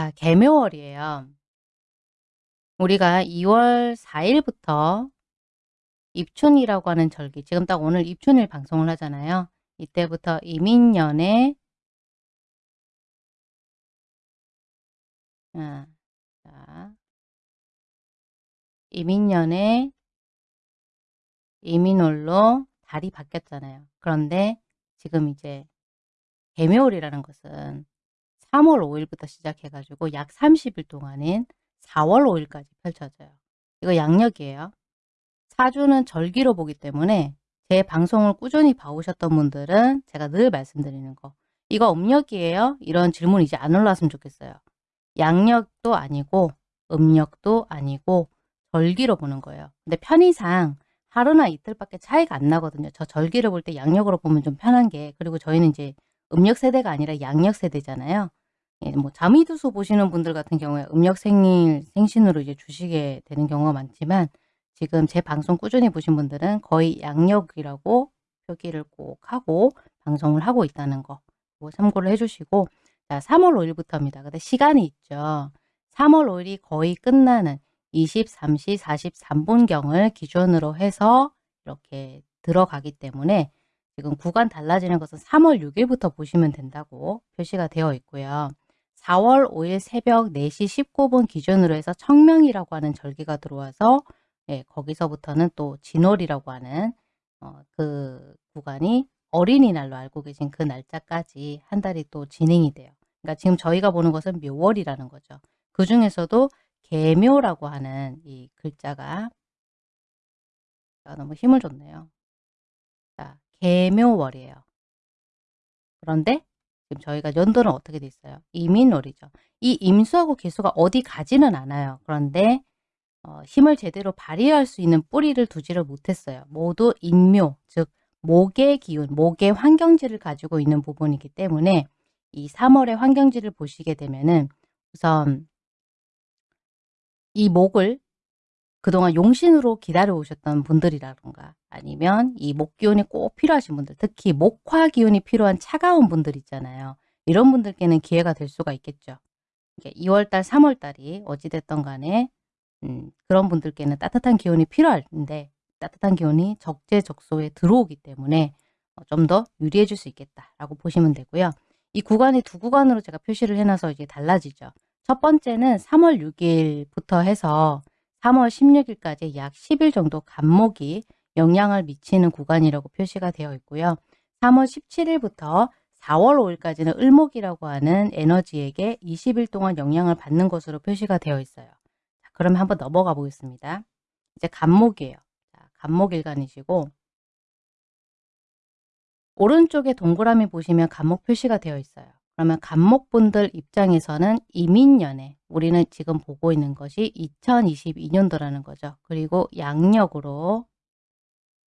자, 개묘월이에요. 우리가 2월 4일부터 입춘이라고 하는 절기, 지금 딱 오늘 입춘일 방송을 하잖아요. 이때부터 이민년에 아, 자, 이민년에 이민월로 달이 바뀌었잖아요. 그런데 지금 이제 개묘월이라는 것은 3월 5일부터 시작해가지고 약 30일 동안인 4월 5일까지 펼쳐져요. 이거 양력이에요. 사주는 절기로 보기 때문에 제 방송을 꾸준히 봐오셨던 분들은 제가 늘 말씀드리는 거 이거 음력이에요? 이런 질문 이제 안 올라왔으면 좋겠어요. 양력도 아니고 음력도 아니고 절기로 보는 거예요. 근데 편의상 하루나 이틀밖에 차이가 안 나거든요. 저 절기를 볼 때 양력으로 보면 좀 편한 게 그리고 저희는 이제 음력 세대가 아니라 양력 세대잖아요. 예, 뭐 자미두수 보시는 분들 같은 경우에 음력 생일 생신으로 이제 주시게 되는 경우가 많지만 지금 제 방송 꾸준히 보신 분들은 거의 양력이라고 표기를 꼭 하고 방송을 하고 있다는 거 참고를 해주시고 자 3월 5일부터입니다. 근데 시간이 있죠. 3월 5일이 거의 끝나는 23시 43분경을 기준으로 해서 이렇게 들어가기 때문에 지금 구간 달라지는 것은 3월 6일부터 보시면 된다고 표시가 되어 있고요. 4월 5일 새벽 4시 19분 기준으로 해서 청명이라고 하는 절기가 들어와서 예, 거기서부터는 또 진월이라고 하는 어, 그 구간이 어린이날로 알고 계신 그 날짜까지 한 달이 또 진행이 돼요. 그러니까 지금 저희가 보는 것은 묘월이라는 거죠. 그 중에서도 개묘라고 하는 이 글자가 너무 힘을 줬네요. 자, 개묘월이에요. 그런데 지금 저희가 연도는 어떻게 돼 있어요? 이민월이죠. 이 임수하고 개수가 어디 가지는 않아요. 그런데 어, 힘을 제대로 발휘할 수 있는 뿌리를 두지를 못했어요. 모두 인묘, 즉 목의 기운, 목의 환경지를 가지고 있는 부분이기 때문에 이 3월의 환경지를 보시게 되면은 우선 이 목을 그동안 용신으로 기다려 오셨던 분들이라던가 아니면 이 목기운이 꼭 필요하신 분들 특히 목화 기운이 필요한 차가운 분들 있잖아요. 이런 분들께는 기회가 될 수가 있겠죠. 2월달 3월달이 어찌됐던 간에 음, 그런 분들께는 따뜻한 기운이 필요한데 따뜻한 기운이 적재적소에 들어오기 때문에 어, 좀더 유리해 줄 수 있겠다라고 보시면 되고요. 이 구간이 두 구간으로 제가 표시를 해놔서 이게 달라지죠. 첫 번째는 3월 6일부터 해서 3월 16일까지 약 10일 정도 간목이 영향을 미치는 구간이라고 표시가 되어 있고요. 3월 17일부터 4월 5일까지는 을목이라고 하는 에너지에게 20일 동안 영향을 받는 것으로 표시가 되어 있어요. 자, 그러면 한번 넘어가 보겠습니다. 이제 간목이에요. 자, 간목일간이시고 오른쪽에 동그라미 보시면 간목 표시가 되어 있어요. 그러면 간목분들 입장에서는 이민년에 우리는 지금 보고 있는 것이 2022년도라는 거죠. 그리고 양력으로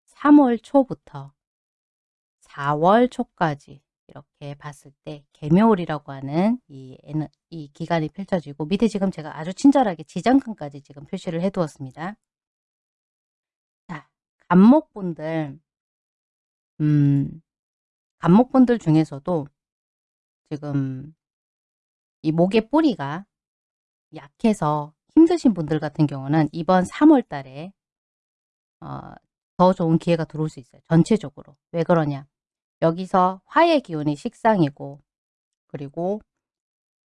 3월 초부터 4월 초까지 이렇게 봤을 때 개묘월이라고 하는 이, 이 기간이 펼쳐지고 밑에 지금 제가 아주 친절하게 지장간까지 지금 표시를 해 두었습니다. 자, 간목분들 음, 간목분들 중에서도 지금 이 목의 뿌리가 약해서 힘드신 분들 같은 경우는 이번 3월 달에 어, 더 좋은 기회가 들어올 수 있어요. 전체적으로. 왜 그러냐. 여기서 화의 기운이 식상이고 그리고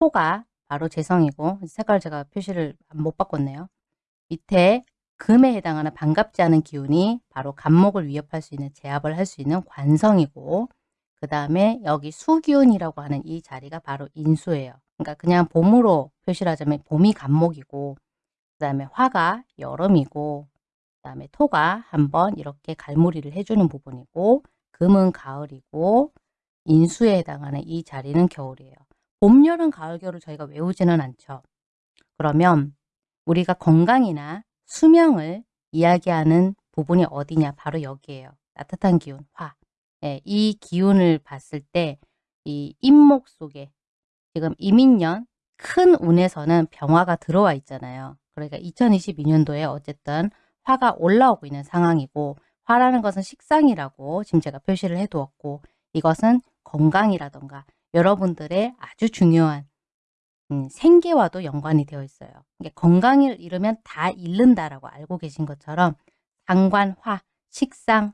토가 바로 재성이고 색깔 제가 표시를 못 바꿨네요. 밑에 금에 해당하는 반갑지 않은 기운이 바로 간목을 위협할 수 있는 제압을 할 수 있는 관성이고 그 다음에 여기 수기운이라고 하는 이 자리가 바로 인수예요. 그러니까 그냥 봄으로 표시를 하자면 봄이 간목이고 그 다음에 화가 여름이고 그 다음에 토가 한번 이렇게 갈무리를 해주는 부분이고 금은 가을이고 인수에 해당하는 이 자리는 겨울이에요. 봄, 여름, 가을, 겨울을 저희가 외우지는 않죠. 그러면 우리가 건강이나 수명을 이야기하는 부분이 어디냐? 바로 여기에요. 따뜻한 기운, 화. 예, 이 기운을 봤을 때이 인목 속에 지금 이민년 큰 운에서는 병화가 들어와 있잖아요. 그러니까 2022년도에 어쨌든 화가 올라오고 있는 상황이고 화라는 것은 식상이라고 지금 제가 표시를 해두었고 이것은 건강이라던가 여러분들의 아주 중요한 음, 생계와도 연관이 되어 있어요. 이게 건강을 잃으면 다 잃는다라고 알고 계신 것처럼 상관화, 식상화,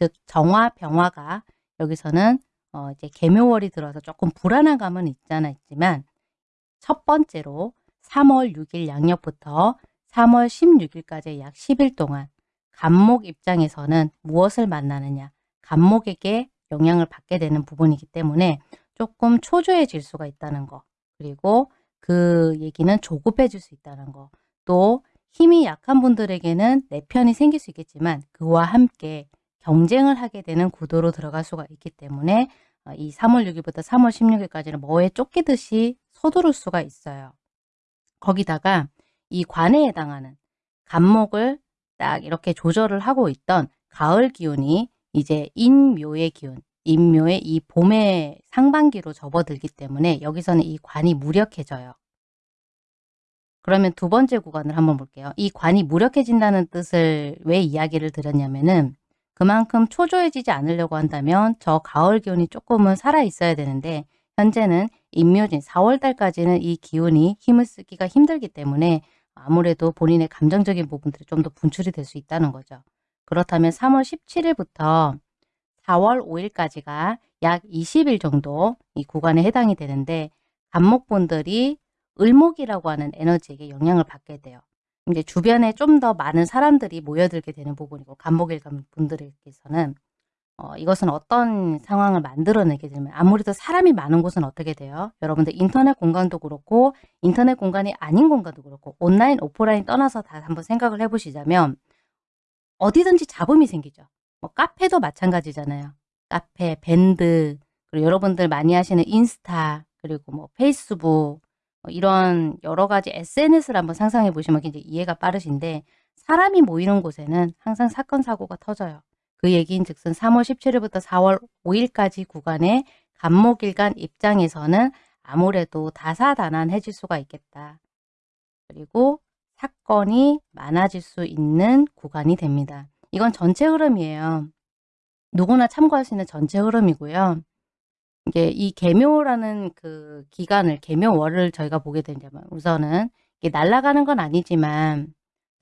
즉 정화, 병화가 여기서는 어, 이제 개묘월이 들어서 조금 불안한 감은 있잖아 있지만 첫 번째로 3월 6일 양력부터 3월 16일까지 약 10일 동안 간목 입장에서는 무엇을 만나느냐 간목에게 영향을 받게 되는 부분이기 때문에 조금 초조해질 수가 있다는 거. 그리고 그 얘기는 조급해질 수 있다는 거. 또 힘이 약한 분들에게는 내 편이 생길 수 있겠지만 그와 함께 경쟁을 하게 되는 구도로 들어갈 수가 있기 때문에 어, 이 3월 6일부터 3월 16일까지는 뭐에 쫓기듯이 서두를 수가 있어요. 거기다가 이 관에 해당하는 간목을 딱 이렇게 조절을 하고 있던 가을 기운이 이제 인묘의 기운, 인묘의 이 봄의 상반기로 접어들기 때문에 여기서는 이 관이 무력해져요. 그러면 두 번째 구간을 한번 볼게요. 이 관이 무력해진다는 뜻을 왜 이야기를 드렸냐면은 그만큼 초조해지지 않으려고 한다면 저 가을 기운이 조금은 살아 있어야 되는데 현재는 임묘진 4월달까지는 이 기운이 힘을 쓰기가 힘들기 때문에 아무래도 본인의 감정적인 부분들이 좀 더 분출이 될 수 있다는 거죠. 그렇다면 3월 17일부터 4월 5일까지가 약 20일 정도 이 구간에 해당이 되는데 간목분들이 을목이라고 하는 에너지에게 영향을 받게 돼요. 이제 주변에 좀 더 많은 사람들이 모여들게 되는 부분이고 간목일 분들에게서는 어, 이것은 어떤 상황을 만들어내게 되면 아무래도 사람이 많은 곳은 어떻게 돼요? 여러분들 인터넷 공간도 그렇고 인터넷 공간이 아닌 공간도 그렇고 온라인, 오프라인 떠나서 다 한번 생각을 해보시자면 어디든지 잡음이 생기죠. 뭐 카페도 마찬가지잖아요. 카페, 밴드, 그리고 여러분들 많이 하시는 인스타, 그리고 뭐 페이스북, 뭐 이런 여러 가지 SNS를 한번 상상해 보시면 굉장히 이해가 빠르신데 사람이 모이는 곳에는 항상 사건 사고가 터져요. 그 얘기인 즉슨 3월 17일부터 4월 5일까지 구간의 간목일간 입장에서는 아무래도 다사다난해질 수가 있겠다. 그리고 사건이 많아질 수 있는 구간이 됩니다. 이건 전체 흐름이에요. 누구나 참고할 수 있는 전체 흐름이고요. 이게 이 개묘라는 그 기간을 개묘월을 저희가 보게 되냐면 우선은 이게 날아가는 건 아니지만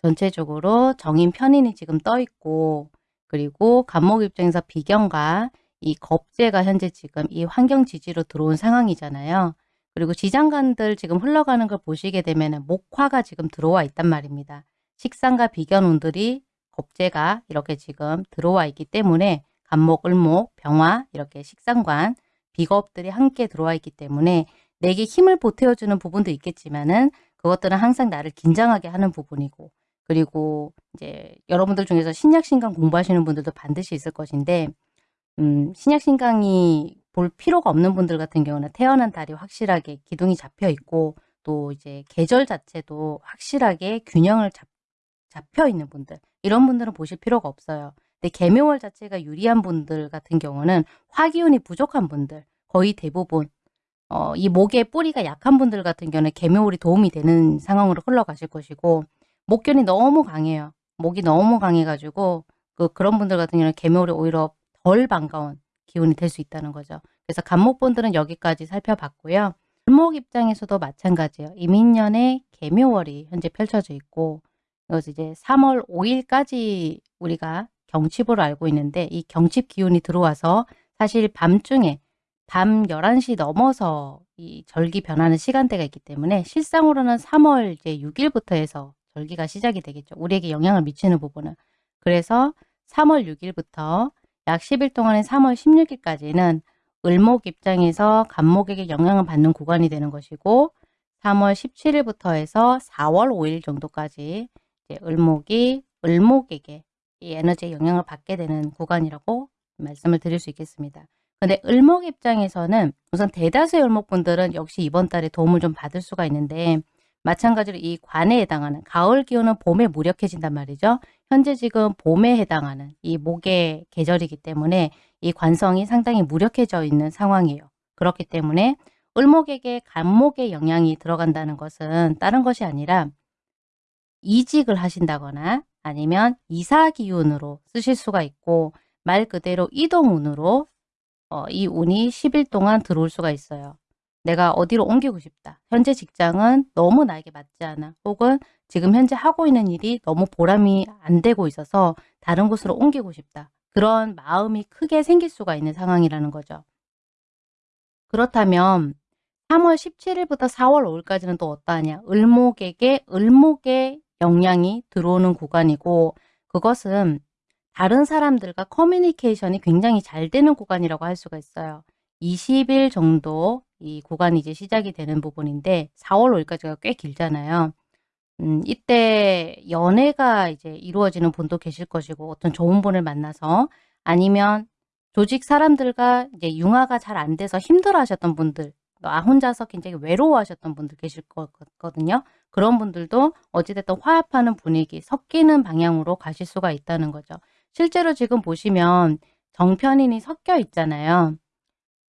전체적으로 정인 편인이 지금 떠 있고 그리고 간목 입장에서 비견과 이 겁재가 현재 지금 이 환경 지지로 들어온 상황이잖아요. 그리고 지장간들 지금 흘러가는 걸 보시게 되면 목화가 지금 들어와 있단 말입니다. 식상과 비견운들이 겁재가 이렇게 지금 들어와 있기 때문에 간목, 을목, 병화 이렇게 식상관 비겁들이 함께 들어와 있기 때문에 내게 힘을 보태어주는 부분도 있겠지만은 그것들은 항상 나를 긴장하게 하는 부분이고 그리고 이제 여러분들 중에서 신약신강 공부하시는 분들도 반드시 있을 것인데 음, 신약신강이 볼 필요가 없는 분들 같은 경우는 태어난 달이 확실하게 기둥이 잡혀 있고 또 이제 계절 자체도 확실하게 균형을 잡, 잡혀 있는 분들 이런 분들은 보실 필요가 없어요. 근데 개묘월 자체가 유리한 분들 같은 경우는 화기운이 부족한 분들 거의 대부분 어, 이 목의 뿌리가 약한 분들 같은 경우는 개묘월이 도움이 되는 상황으로 흘러가실 것이고 목견이 너무 강해요. 목이 너무 강해가지고 그 그런 분들 같은 경우는 개묘월이 오히려 덜 반가운 기운이 될 수 있다는 거죠. 그래서 간목분들은 여기까지 살펴봤고요. 을목 입장에서도 마찬가지예요. 이민년에 개묘월이 현재 펼쳐져 있고 이것이 이제 3월 5일까지 우리가 경칩으로 알고 있는데 이 경칩 기운이 들어와서 사실 밤중에 밤 11시 넘어서 이 절기 변하는 시간대가 있기 때문에 실상으로는 3월 이제 6일부터 해서 절기가 시작이 되겠죠. 우리에게 영향을 미치는 부분은. 그래서 3월 6일부터 약 10일 동안의 3월 16일까지는 을목 입장에서 간목에게 영향을 받는 구간이 되는 것이고 3월 17일부터 해서 4월 5일 정도까지 을목이 을목에게 이 에너지의 영향을 받게 되는 구간이라고 말씀을 드릴 수 있겠습니다. 근데 을목 입장에서는 우선 대다수의 을목분들은 역시 이번 달에 도움을 좀 받을 수가 있는데 마찬가지로 이 관에 해당하는 가을 기운은 봄에 무력해진단 말이죠. 현재 지금 봄에 해당하는 이 목의 계절이기 때문에 이 관성이 상당히 무력해져 있는 상황이에요. 그렇기 때문에 을목에게 간목의 영향이 들어간다는 것은 다른 것이 아니라 이직을 하신다거나 아니면 이사 기운으로 쓰실 수가 있고 말 그대로 이동운으로 어, 이 운이 10일 동안 들어올 수가 있어요. 내가 어디로 옮기고 싶다. 현재 직장은 너무 나에게 맞지 않아. 혹은 지금 현재 하고 있는 일이 너무 보람이 안 되고 있어서 다른 곳으로 옮기고 싶다. 그런 마음이 크게 생길 수가 있는 상황이라는 거죠. 그렇다면 3월 17일부터 4월 5일까지는 또 어떠하냐. 을목에게 을목의 영향이 들어오는 구간이고 그것은 다른 사람들과 커뮤니케이션이 굉장히 잘 되는 구간이라고 할 수가 있어요. 20일 정도 이 구간이 이제 시작이 되는 부분인데 4월 5일까지가 꽤 길잖아요. 음, 이때 연애가 이제 이루어지는 분도 계실 것이고 어떤 좋은 분을 만나서 아니면 조직 사람들과 이제 융화가 잘 안 돼서 힘들어 하셨던 분들 아 혼자서 굉장히 외로워 하셨던 분들 계실 거거든요. 그런 분들도 어찌됐든 화합하는 분위기, 섞이는 방향으로 가실 수가 있다는 거죠. 실제로 지금 보시면 정편인이 섞여 있잖아요.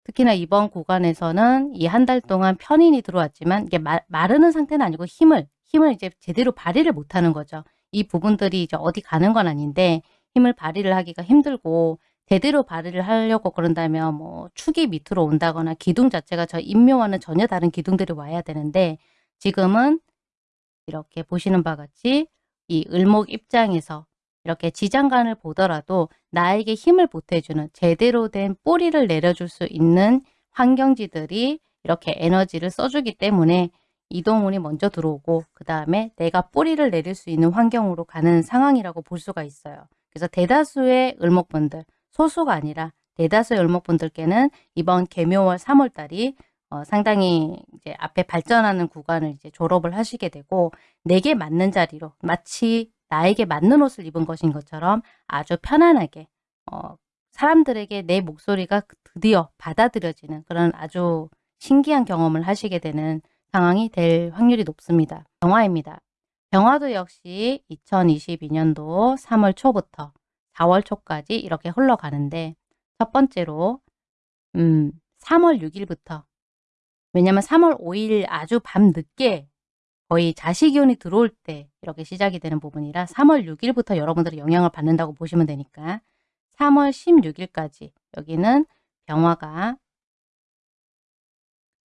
특히나 이번 구간에서는 이 한 달 동안 편인이 들어왔지만 이게 마, 마르는 상태는 아니고 힘을 힘을 이제 제대로 발휘를 못하는 거죠. 이 부분들이 이제 어디 가는 건 아닌데 힘을 발휘를 하기가 힘들고 제대로 발휘를 하려고 그런다면 뭐 축이 밑으로 온다거나 기둥 자체가 저 인묘와는 전혀 다른 기둥들이 와야 되는데 지금은 이렇게 보시는 바와 같이 이 을목 입장에서 이렇게 지장간을 보더라도 나에게 힘을 보태주는 제대로 된 뿌리를 내려줄 수 있는 환경지들이 이렇게 에너지를 써주기 때문에 이동운이 먼저 들어오고 그 다음에 내가 뿌리를 내릴 수 있는 환경으로 가는 상황이라고 볼 수가 있어요. 그래서 대다수의 을목분들, 소수가 아니라 대다수의 을목분들께는 이번 개묘월 3월달이 어, 상당히 이제 앞에 발전하는 구간을 이제 졸업을 하시게 되고 내게 맞는 자리로 마치 나에게 맞는 옷을 입은 것인 것처럼 아주 편안하게 어, 사람들에게 내 목소리가 드디어 받아들여지는 그런 아주 신기한 경험을 하시게 되는 상황이 될 확률이 높습니다. 병화입니다. 병화도 역시 2022년도 3월 초부터 4월 초까지 이렇게 흘러가는데 첫 번째로 음, 3월 6일부터 왜냐면 3월 5일 아주 밤늦게 거의 자식기운이 들어올 때 이렇게 시작이 되는 부분이라 3월 6일부터 여러분들이 영향을 받는다고 보시면 되니까 3월 16일까지 여기는 병화가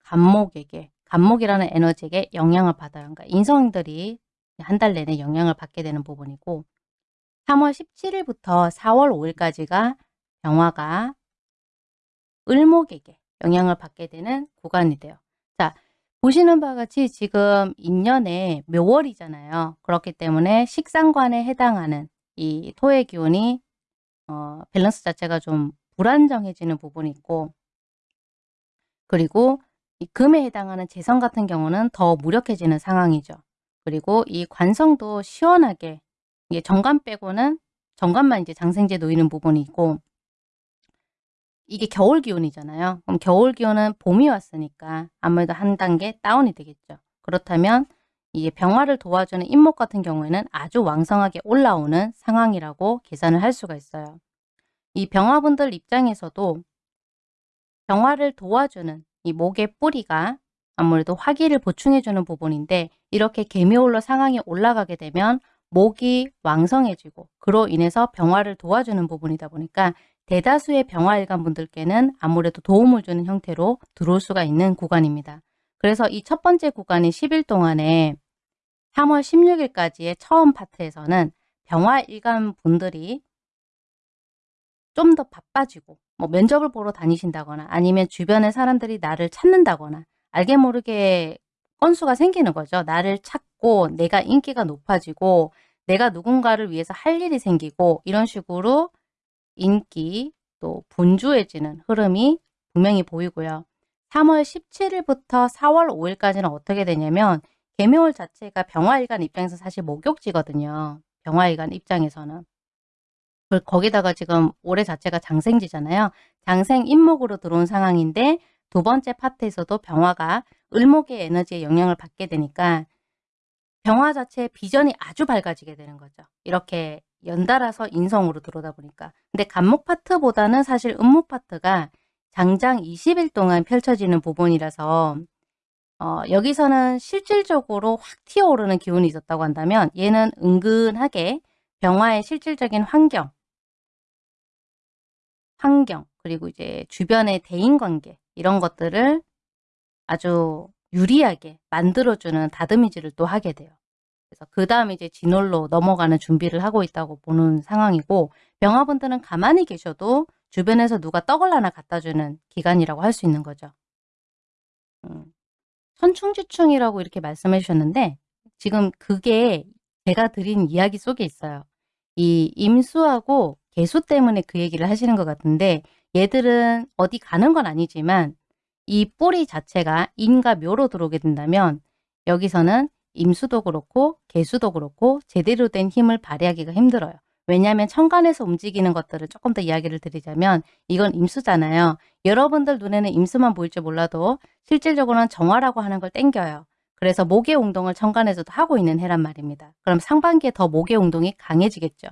간목에게 간목이라는 에너지에게 영향을 받아요. 그러니까 인성들이 한 달 내내 영향을 받게 되는 부분이고 3월 17일부터 4월 5일까지가 병화가 을목에게 영향을 받게 되는 구간이 돼요. 자, 보시는 바와 같이 지금 인년에 묘월이잖아요. 그렇기 때문에 식상관에 해당하는 이 토의 기운이 어, 밸런스 자체가 좀 불안정해지는 부분이 있고 그리고 이 금에 해당하는 재성 같은 경우는 더 무력해지는 상황이죠. 그리고 이 관성도 시원하게 이게 정관 빼고는 정관만 이제 장생제 놓이는 부분이 있고 이게 겨울 기온이잖아요. 그럼 겨울 기온은 봄이 왔으니까 아무래도 한 단계 다운이 되겠죠. 그렇다면 이게 병화를 도와주는 인목 같은 경우에는 아주 왕성하게 올라오는 상황이라고 계산을 할 수가 있어요. 이 병화분들 입장에서도 병화를 도와주는 이 목의 뿌리가 아무래도 화기를 보충해주는 부분인데 이렇게 개미올러 상황이 올라가게 되면 목이 왕성해지고 그로 인해서 병화를 도와주는 부분이다 보니까 대다수의 병화일관 분들께는 아무래도 도움을 주는 형태로 들어올 수가 있는 구간입니다. 그래서 이 첫 번째 구간인 10일 동안에 3월 16일까지의 처음 파트에서는 병화일관 분들이 좀 더 바빠지고 뭐 면접을 보러 다니신다거나 아니면 주변의 사람들이 나를 찾는다거나 알게 모르게 건수가 생기는 거죠. 나를 찾고 내가 인기가 높아지고 내가 누군가를 위해서 할 일이 생기고 이런 식으로 인기 또 분주해지는 흐름이 분명히 보이고요. 3월 17일부터 4월 5일까지는 어떻게 되냐면 개묘월 자체가 병화일간 입장에서 사실 목욕지거든요. 병화일간 입장에서는. 거기다가 지금 올해 자체가 장생지잖아요. 장생 인목으로 들어온 상황인데 두 번째 파트에서도 병화가 을목의 에너지에 영향을 받게 되니까 병화 자체의 비전이 아주 밝아지게 되는 거죠. 이렇게 연달아서 인성으로 들어오다 보니까. 근데 간목 파트보다는 사실 음목 파트가 장장 20일 동안 펼쳐지는 부분이라서 어, 여기서는 실질적으로 확 튀어오르는 기운이 있었다고 한다면 얘는 은근하게 병화의 실질적인 환경, 환경, 그리고 이제 주변의 대인관계 이런 것들을 아주 유리하게 만들어주는 다듬이질을 또 하게 돼요. 그래서 그 다음에 이제 진월로 넘어가는 준비를 하고 있다고 보는 상황이고 병화분들은 가만히 계셔도 주변에서 누가 떡을 하나 갖다 주는 기간이라고 할 수 있는 거죠. 음, 천충지충이라고 이렇게 말씀해 주셨는데 지금 그게 제가 드린 이야기 속에 있어요. 이 임수하고 개수 때문에 그 얘기를 하시는 것 같은데 얘들은 어디 가는 건 아니지만 이 뿌리 자체가 인과 묘로 들어오게 된다면 여기서는 임수도 그렇고 개수도 그렇고 제대로 된 힘을 발휘하기가 힘들어요. 왜냐하면 천간에서 움직이는 것들을 조금 더 이야기를 드리자면 이건 임수잖아요. 여러분들 눈에는 임수만 보일지 몰라도 실질적으로는 정화라고 하는 걸 땡겨요. 그래서 목의 운동을 천간에서도 하고 있는 해란 말입니다. 그럼 상반기에 더 목의 운동이 강해지겠죠.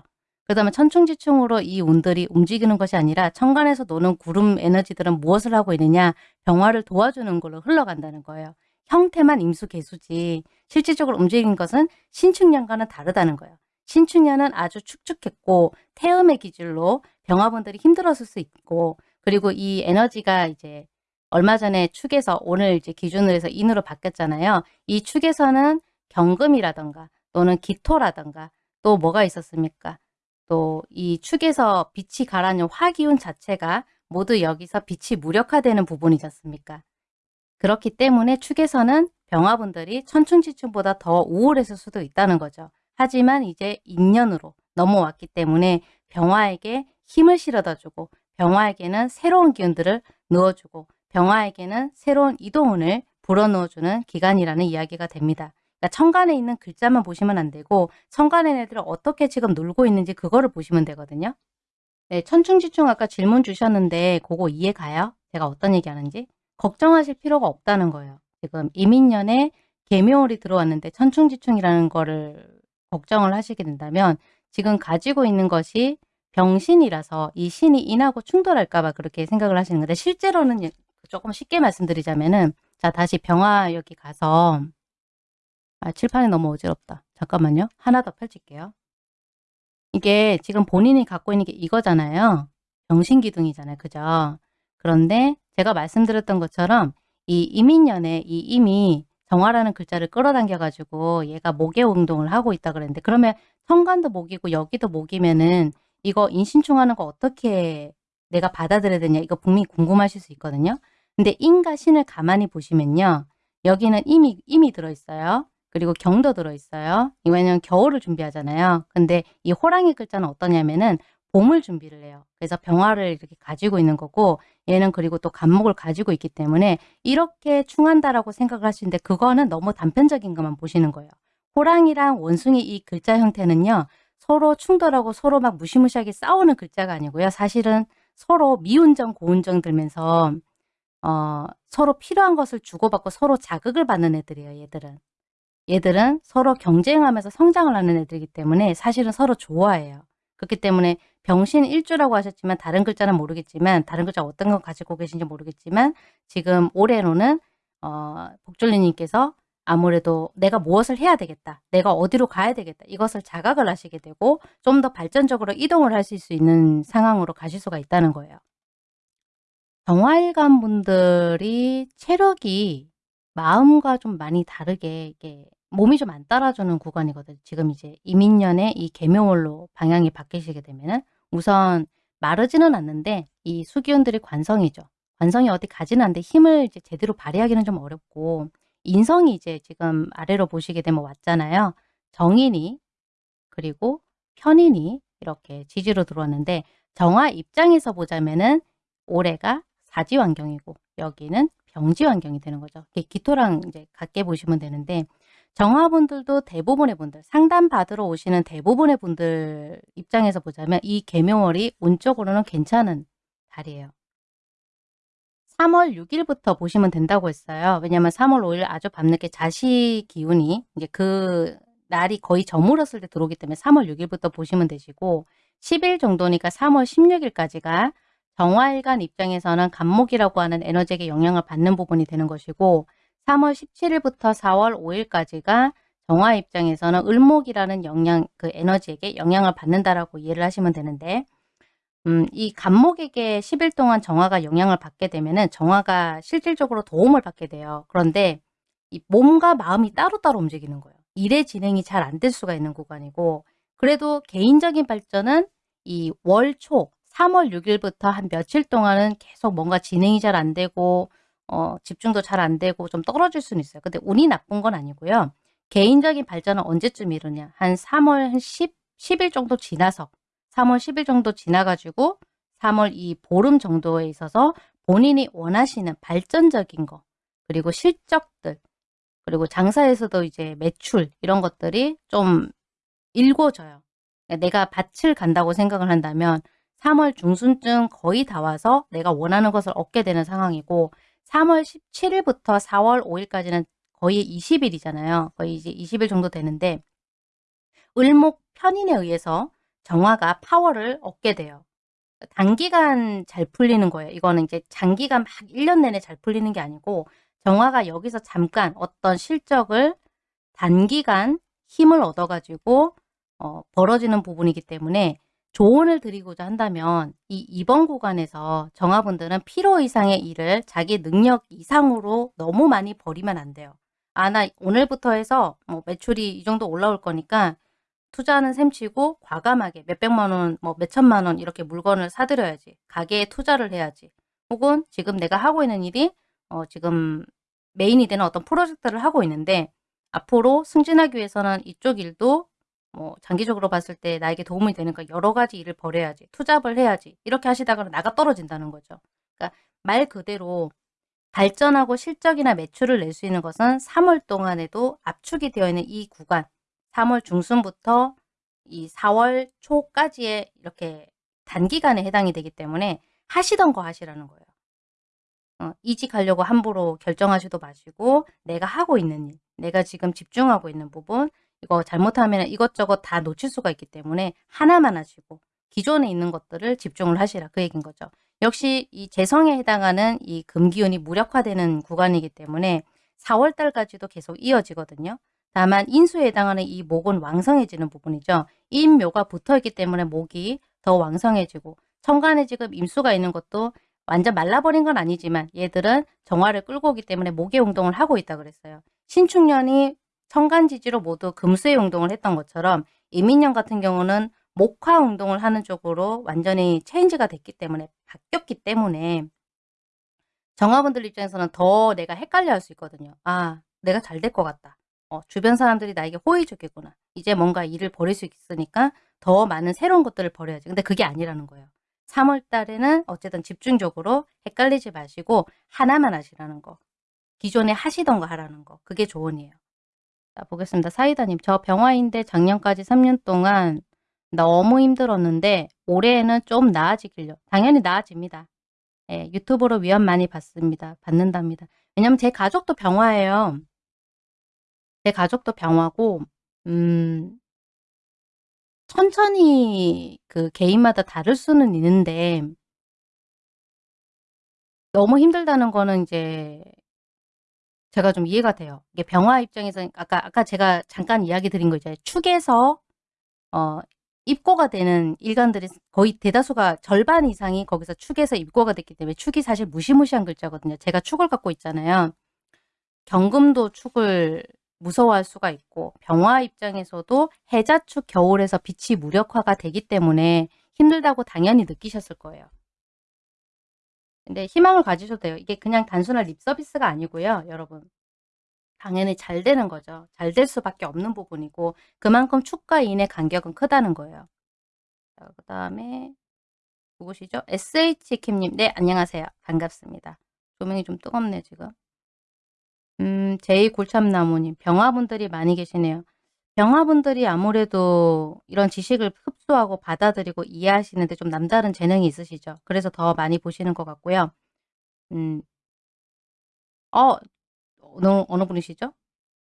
그 다음에 천충지충으로 이 운들이 움직이는 것이 아니라 천간에서 노는 구름 에너지들은 무엇을 하고 있느냐 병화를 도와주는 걸로 흘러간다는 거예요. 형태만 임수 개수지 실질적으로 움직인 것은 신축년과는 다르다는 거예요. 신축년은 아주 축축했고 태음의 기질로 병화분들이 힘들었을 수 있고 그리고 이 에너지가 이제 얼마 전에 축에서 오늘 이제 기준으로 해서 인으로 바뀌었잖아요. 이 축에서는 경금이라던가 또는 기토라던가 또 뭐가 있었습니까? 또 이 축에서 빛이 가라앉은 화기운 자체가 모두 여기서 빛이 무력화되는 부분이지 않습니까? 그렇기 때문에 축에서는 병화분들이 천충지충보다 더 우울했을 수도 있다는 거죠. 하지만 이제 인연으로 넘어왔기 때문에 병화에게 힘을 실어다 주고 병화에게는 새로운 기운들을 넣어주고 병화에게는 새로운 이동운을 불어넣어주는 기간이라는 이야기가 됩니다. 그러니까 천간에 있는 글자만 보시면 안 되고 천간의 애들을 어떻게 지금 놀고 있는지 그거를 보시면 되거든요. 네, 천충지충 아까 질문 주셨는데 그거 이해 가요? 제가 어떤 얘기 하는지? 걱정하실 필요가 없다는 거예요. 지금 이민년에 개묘월이 들어왔는데 천충지충이라는 거를 걱정을 하시게 된다면 지금 가지고 있는 것이 병신이라서 이 신이 인하고 충돌할까 봐 그렇게 생각을 하시는 건데 실제로는 조금 쉽게 말씀드리자면은 자 다시 병화 여기 가서 아 칠판이 너무 어지럽다. 잠깐만요. 하나 더 펼칠게요. 이게 지금 본인이 갖고 있는 게 이거잖아요. 병신기둥이잖아요. 그죠? 그런데 제가 말씀드렸던 것처럼 이 이민년에 이 임이 정화라는 글자를 끌어당겨 가지고 얘가 목의 운동을 하고 있다 그랬는데 그러면 천간도 목이고 여기도 목이면은 이거 인신충하는 거 어떻게 내가 받아들여야 되냐 이거 분명히 궁금하실 수 있거든요. 근데 인과 신을 가만히 보시면요. 여기는 임이, 임이 들어있어요. 그리고 경도 들어있어요. 왜냐면 겨울을 준비하잖아요. 근데 이 호랑이 글자는 어떠냐면은 봄을 준비를 해요. 그래서 병화를 이렇게 가지고 있는 거고 얘는 그리고 또 간목을 가지고 있기 때문에 이렇게 충한다라고 생각을 하시는데 그거는 너무 단편적인 것만 보시는 거예요. 호랑이랑 원숭이 이 글자 형태는요. 서로 충돌하고 서로 막 무시무시하게 싸우는 글자가 아니고요. 사실은 서로 미운정 고운정 들면서 어, 서로 필요한 것을 주고받고 서로 자극을 받는 애들이에요. 얘들은. 얘들은 서로 경쟁하면서 성장을 하는 애들이기 때문에 사실은 서로 좋아해요. 그렇기 때문에 병신 일주라고 하셨지만 다른 글자는 모르겠지만 다른 글자 어떤 거 가지고 계신지 모르겠지만 지금 올해로는 어, 복줄리님께서 아무래도 내가 무엇을 해야 되겠다. 내가 어디로 가야 되겠다. 이것을 자각을 하시게 되고 좀 더 발전적으로 이동을 하실 수 있는 상황으로 가실 수가 있다는 거예요. 정화일관 분들이 체력이 마음과 좀 많이 다르게 이게 몸이 좀 안 따라주는 구간이거든요. 지금 이제 이민년에 이 개묘월로 방향이 바뀌시게 되면은 우선 마르지는 않는데 이 수기운들이 관성이죠. 관성이 어디 가지는 않는데 힘을 이제 제대로 발휘하기는 좀 어렵고 인성이 이제 지금 아래로 보시게 되면 왔잖아요. 정인이 그리고 편인이 이렇게 지지로 들어왔는데 정화 입장에서 보자면은 올해가 사지 환경이고 여기는 병지 환경이 되는 거죠. 기토랑 이제 같게 보시면 되는데 정화분들도 대부분의 분들 상담 받으러 오시는 대부분의 분들 입장에서 보자면 이 개묘월이 운적으로는 괜찮은 달이에요. 3월 6일부터 보시면 된다고 했어요. 왜냐하면 3월 5일 아주 밤늦게 자시 기운이 이제 그 날이 거의 저물었을 때 들어오기 때문에 3월 6일부터 보시면 되시고 10일 정도니까 3월 16일까지가 정화일간 입장에서는 간목이라고 하는 에너지에게 영향을 받는 부분이 되는 것이고 3월 17일부터 4월 5일까지가 정화 입장에서는 을목이라는 영향, 그 에너지에게 영향을 받는다라고 이해를 하시면 되는데 음 이 간목에게 10일 동안 정화가 영향을 받게 되면은 정화가 실질적으로 도움을 받게 돼요. 그런데 이 몸과 마음이 따로따로 움직이는 거예요. 일의 진행이 잘 안 될 수가 있는 구간이고 그래도 개인적인 발전은 이 월초 3월 6 일부터 한 며칠 동안은 계속 뭔가 진행이 잘 안 되고 어 집중도 잘 안 되고 좀 떨어질 수는 있어요. 근데 운이 나쁜 건 아니고요. 개인적인 발전은 언제쯤 이루냐. 한 3월 한 10, 10일 정도 지나서 3월 10일 정도 지나 가지고 3월 이 보름 정도에 있어서 본인이 원하시는 발전적인 거 그리고 실적들 그리고 장사에서도 이제 매출 이런 것들이 좀 일궈져요. 내가 밭을 간다고 생각을 한다면 3월 중순쯤 거의 다 와서 내가 원하는 것을 얻게 되는 상황이고 3월 17일부터 4월 5일까지는 거의 20일이잖아요. 거의 이제 20일 정도 되는데 을목 편인에 의해서 정화가 파워를 얻게 돼요. 단기간 잘 풀리는 거예요. 이거는 이제 장기간 막 1년 내내 잘 풀리는 게 아니고 정화가 여기서 잠깐 어떤 실적을 단기간 힘을 얻어가지고 어, 벌어지는 부분이기 때문에 조언을 드리고자 한다면 이 이번 구간에서 정화분들은 필요 이상의 일을 자기 능력 이상으로 너무 많이 버리면 안 돼요. 아, 나 오늘부터 해서 뭐 매출이 이 정도 올라올 거니까 투자하는 셈 치고 과감하게 몇백만 원, 뭐 몇천만 원 이렇게 물건을 사들여야지. 가게에 투자를 해야지. 혹은 지금 내가 하고 있는 일이 어, 지금 메인이 되는 어떤 프로젝트를 하고 있는데 앞으로 승진하기 위해서는 이쪽 일도 뭐 장기적으로 봤을 때 나에게 도움이 되니까 여러 가지 일을 벌여야지. 투잡을 해야지. 이렇게 하시다가 나가 떨어진다는 거죠. 그러니까 말 그대로 발전하고 실적이나 매출을 낼 수 있는 것은 3월 동안에도 압축이 되어 있는 이 구간 3월 중순부터 이 4월 초까지의 이렇게 단기간에 해당이 되기 때문에 하시던 거 하시라는 거예요. 어, 이직하려고 함부로 결정하지도 마시고 내가 하고 있는 일, 내가 지금 집중하고 있는 부분 이거 잘못하면 이것저것 다 놓칠 수가 있기 때문에 하나만 하시고 기존에 있는 것들을 집중을 하시라 그 얘기인 거죠. 역시 이 재성에 해당하는 이 금기운이 무력화되는 구간이기 때문에 4월 달까지도 계속 이어지거든요. 다만 인수에 해당하는 이 목은 왕성해지는 부분이죠. 임묘가 붙어있기 때문에 목이 더 왕성해지고 천간에 지금 임수가 있는 것도 완전 말라버린 건 아니지만 얘들은 정화를 끌고 오기 때문에 목의 운동을 하고 있다 그랬어요. 신축년이 천간지지로 모두 금수의 운동을 했던 것처럼 이민년 같은 경우는 목화 운동을 하는 쪽으로 완전히 체인지가 됐기 때문에 바뀌었기 때문에 정화분들 입장에서는 더 내가 헷갈려 할 수 있거든요. 아 내가 잘 될 것 같다. 어, 주변 사람들이 나에게 호의적이구나. 이제 뭔가 일을 벌일 수 있으니까 더 많은 새로운 것들을 벌여야지. 근데 그게 아니라는 거예요. 3월 달에는 어쨌든 집중적으로 헷갈리지 마시고 하나만 하시라는 거. 기존에 하시던 거 하라는 거. 그게 조언이에요. 자, 보겠습니다. 사이다님, 저 병화인데 작년까지 3년 동안 너무 힘들었는데 올해에는 좀 나아지길요. 당연히 나아집니다. 예, 유튜브로 위안 많이 받습니다. 받는답니다. 왜냐면 제 가족도 병화예요. 제 가족도 병화고 음 천천히 그 개인마다 다를 수는 있는데 너무 힘들다는 거는 이제 제가 좀 이해가 돼요. 이게 병화 입장에서 아까 아까 제가 잠깐 이야기 드린 거 이제 축에서 어 입고가 되는 일간들이 거의 대다수가 절반 이상이 거기서 축에서 입고가 됐기 때문에 축이 사실 무시무시한 글자거든요. 제가 축을 갖고 있잖아요. 경금도 축을 무서워할 수가 있고 병화 입장에서도 해자축 겨울에서 빛이 무력화가 되기 때문에 힘들다고 당연히 느끼셨을 거예요. 근데 희망을 가지셔도 돼요. 이게 그냥 단순한 립 서비스가 아니고요. 여러분. 당연히 잘 되는 거죠. 잘 될 수밖에 없는 부분이고 그만큼 축과 인의 간격은 크다는 거예요. 그 다음에 누구시죠? SH킴님. 네, 안녕하세요. 반갑습니다. 조명이 좀 뜨겁네, 지금. 음, 제2골참나무님, 병화분들이 많이 계시네요. 병화분들이 아무래도 이런 지식을 흡수하고 받아들이고 이해하시는데 좀 남다른 재능이 있으시죠. 그래서 더 많이 보시는 것 같고요. 음, 어, 어느, 어느 분이시죠?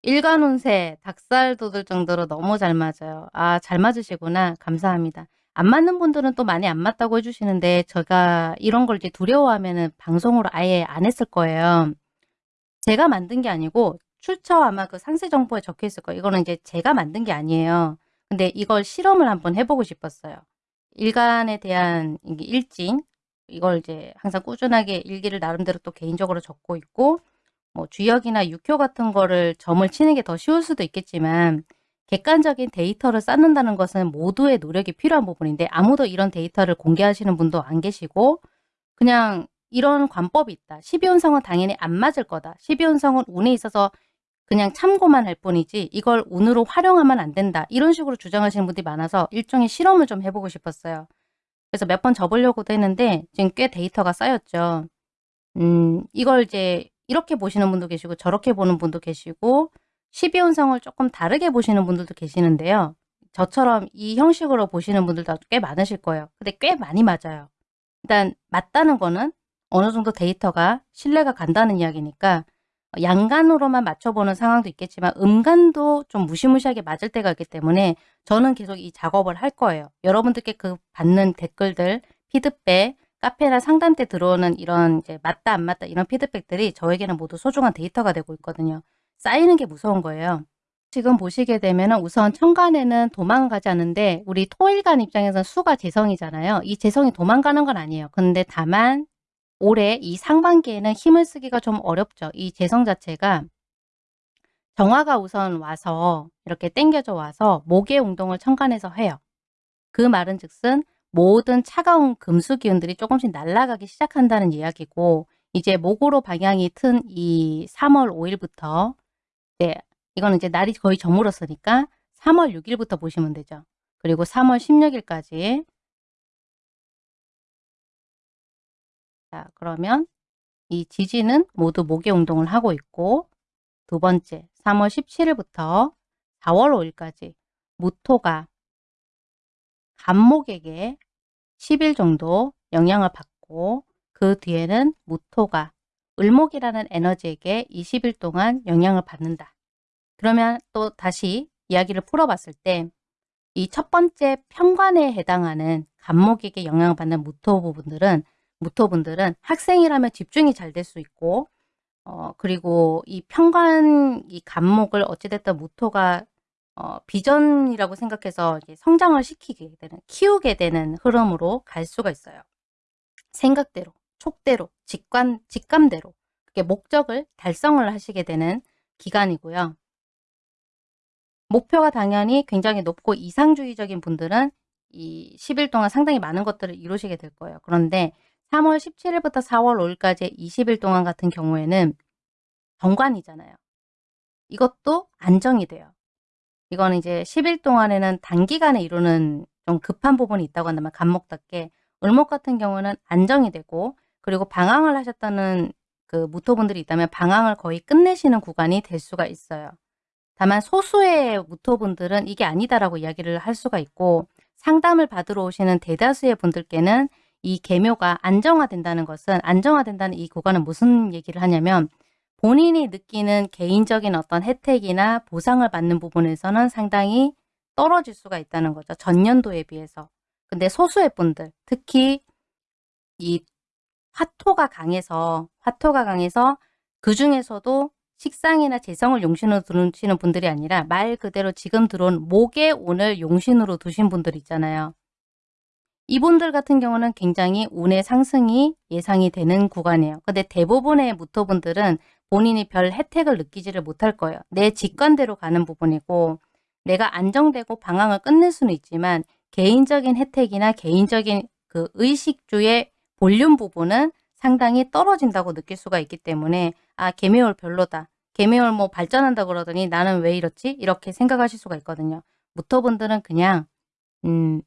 일간운세, 닭살 돋을 정도로 너무 잘 맞아요. 아, 잘 맞으시구나. 감사합니다. 안 맞는 분들은 또 많이 안 맞다고 해주시는데 제가 이런 걸 이제 두려워하면 방송으로 아예 안 했을 거예요. 제가 만든 게 아니고 출처 아마 그 상세 정보에 적혀 있을 거예요. 이거는 이제 제가 만든 게 아니에요. 근데 이걸 실험을 한번 해보고 싶었어요. 일간에 대한 일진 이걸 이제 항상 꾸준하게 일기를 나름대로 또 개인적으로 적고 있고 뭐 주역이나 육효 같은 거를 점을 치는 게 더 쉬울 수도 있겠지만 객관적인 데이터를 쌓는다는 것은 모두의 노력이 필요한 부분인데 아무도 이런 데이터를 공개하시는 분도 안 계시고 그냥 이런 관법이 있다. 12운성은 당연히 안 맞을 거다. 12운성은 운에 있어서 그냥 참고만 할 뿐이지 이걸 운으로 활용하면 안 된다. 이런 식으로 주장하시는 분들이 많아서 일종의 실험을 좀 해보고 싶었어요. 그래서 몇 번 접으려고도 했는데 지금 꽤 데이터가 쌓였죠. 음, 이걸 이제 이렇게 보시는 분도 계시고 저렇게 보는 분도 계시고 12운성을 조금 다르게 보시는 분들도 계시는데요. 저처럼 이 형식으로 보시는 분들도 꽤 많으실 거예요. 근데 꽤 많이 맞아요. 일단 맞다는 거는 어느 정도 데이터가 신뢰가 간다는 이야기니까 양간으로만 맞춰보는 상황도 있겠지만 음간도 좀 무시무시하게 맞을 때가 있기 때문에 저는 계속 이 작업을 할 거예요. 여러분들께 그 받는 댓글들, 피드백, 카페나 상담 때 들어오는 이런 이제 맞다 안 맞다 이런 피드백들이 저에게는 모두 소중한 데이터가 되고 있거든요. 쌓이는 게 무서운 거예요. 지금 보시게 되면 우선 천간에는 도망가지 않는데 우리 토일간 입장에서는 수가 재성이잖아요. 이 재성이 도망가는 건 아니에요. 근데 다만 올해 이 상반기에는 힘을 쓰기가 좀 어렵죠. 이 재성 자체가 정화가 우선 와서 이렇게 땡겨져 와서 목의 운동을 천간에서 해요. 그 말은 즉슨 모든 차가운 금수 기운들이 조금씩 날아가기 시작한다는 이야기고 이제 목으로 방향이 튼 이 3월 5일부터 네, 이거는 이제 날이 거의 저물었으니까 3월 6일부터 보시면 되죠. 그리고 3월 16일까지 자, 그러면 이 지지는 모두 목의 운동을 하고 있고 두 번째 3월 17일부터 4월 5일까지 무토가 간목에게 10일 정도 영향을 받고 그 뒤에는 무토가 을목이라는 에너지에게 20일 동안 영향을 받는다. 그러면 또 다시 이야기를 풀어봤을 때 이 첫 번째 편관에 해당하는 간목에게 영향을 받는 무토 부분들은 무토분들은 학생이라면 집중이 잘 될 수 있고 어 그리고 이 편관 이 간목을 어찌됐든 무토가 어 비전이라고 생각해서 성장을 시키게 되는 키우게 되는 흐름으로 갈 수가 있어요. 생각대로, 촉대로, 직관, 직감대로 그게 목적을 달성을 하시게 되는 기간이고요. 목표가 당연히 굉장히 높고 이상주의적인 분들은 이 10일 동안 상당히 많은 것들을 이루시게 될 거예요. 그런데 3월 17일부터 4월 5일까지 20일 동안 같은 경우에는 정관이잖아요. 이것도 안정이 돼요. 이거는 이제 10일 동안에는 단기간에 이루는 좀 급한 부분이 있다고 한다면 간목답게 을목 같은 경우는 안정이 되고 그리고 방황을 하셨다는 그 무토분들이 있다면 방황을 거의 끝내시는 구간이 될 수가 있어요. 다만 소수의 무토분들은 이게 아니다라고 이야기를 할 수가 있고 상담을 받으러 오시는 대다수의 분들께는 이 계묘가 안정화된다는 것은 안정화된다는 이 구간은 무슨 얘기를 하냐면 본인이 느끼는 개인적인 어떤 혜택이나 보상을 받는 부분에서는 상당히 떨어질 수가 있다는 거죠. 전년도에 비해서. 근데 소수의 분들, 특히 이 화토가 강해서 화토가 강해서 그 중에서도 식상이나 재성을 용신으로 두시는 분들이 아니라 말 그대로 지금 들어온 목에 오늘 용신으로 두신 분들 있잖아요. 이분들 같은 경우는 굉장히 운의 상승이 예상이 되는 구간이에요. 근데 대부분의 무토분들은 본인이 별 혜택을 느끼지를 못할 거예요. 내 직관대로 가는 부분이고 내가 안정되고 방황을 끝낼 수는 있지만 개인적인 혜택이나 개인적인 그 의식주의 볼륨 부분은 상당히 떨어진다고 느낄 수가 있기 때문에 아 개미월 별로다. 개미월 뭐 발전한다 그러더니 나는 왜 이렇지? 이렇게 생각하실 수가 있거든요. 무토분들은 그냥 음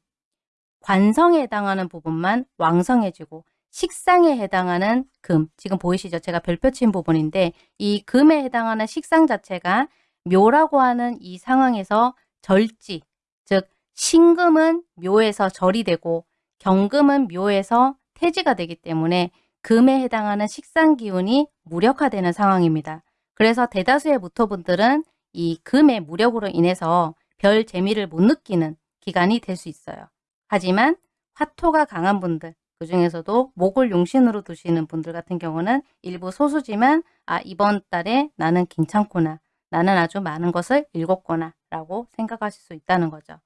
관성에 해당하는 부분만 왕성해지고 식상에 해당하는 금, 지금 보이시죠? 제가 별표 친 부분인데 이 금에 해당하는 식상 자체가 묘라고 하는 이 상황에서 절지, 즉 신금은 묘에서 절이 되고 경금은 묘에서 태지가 되기 때문에 금에 해당하는 식상 기운이 무력화되는 상황입니다. 그래서 대다수의 무토분들은 이 금의 무력으로 인해서 별 재미를 못 느끼는 기간이 될 수 있어요. 하지만 화토가 강한 분들 그 중에서도 목을 용신으로 두시는 분들 같은 경우는 일부 소수지만 아 이번 달에 나는 괜찮구나 나는 아주 많은 것을 읽었구나 라고 생각하실 수 있다는 거죠.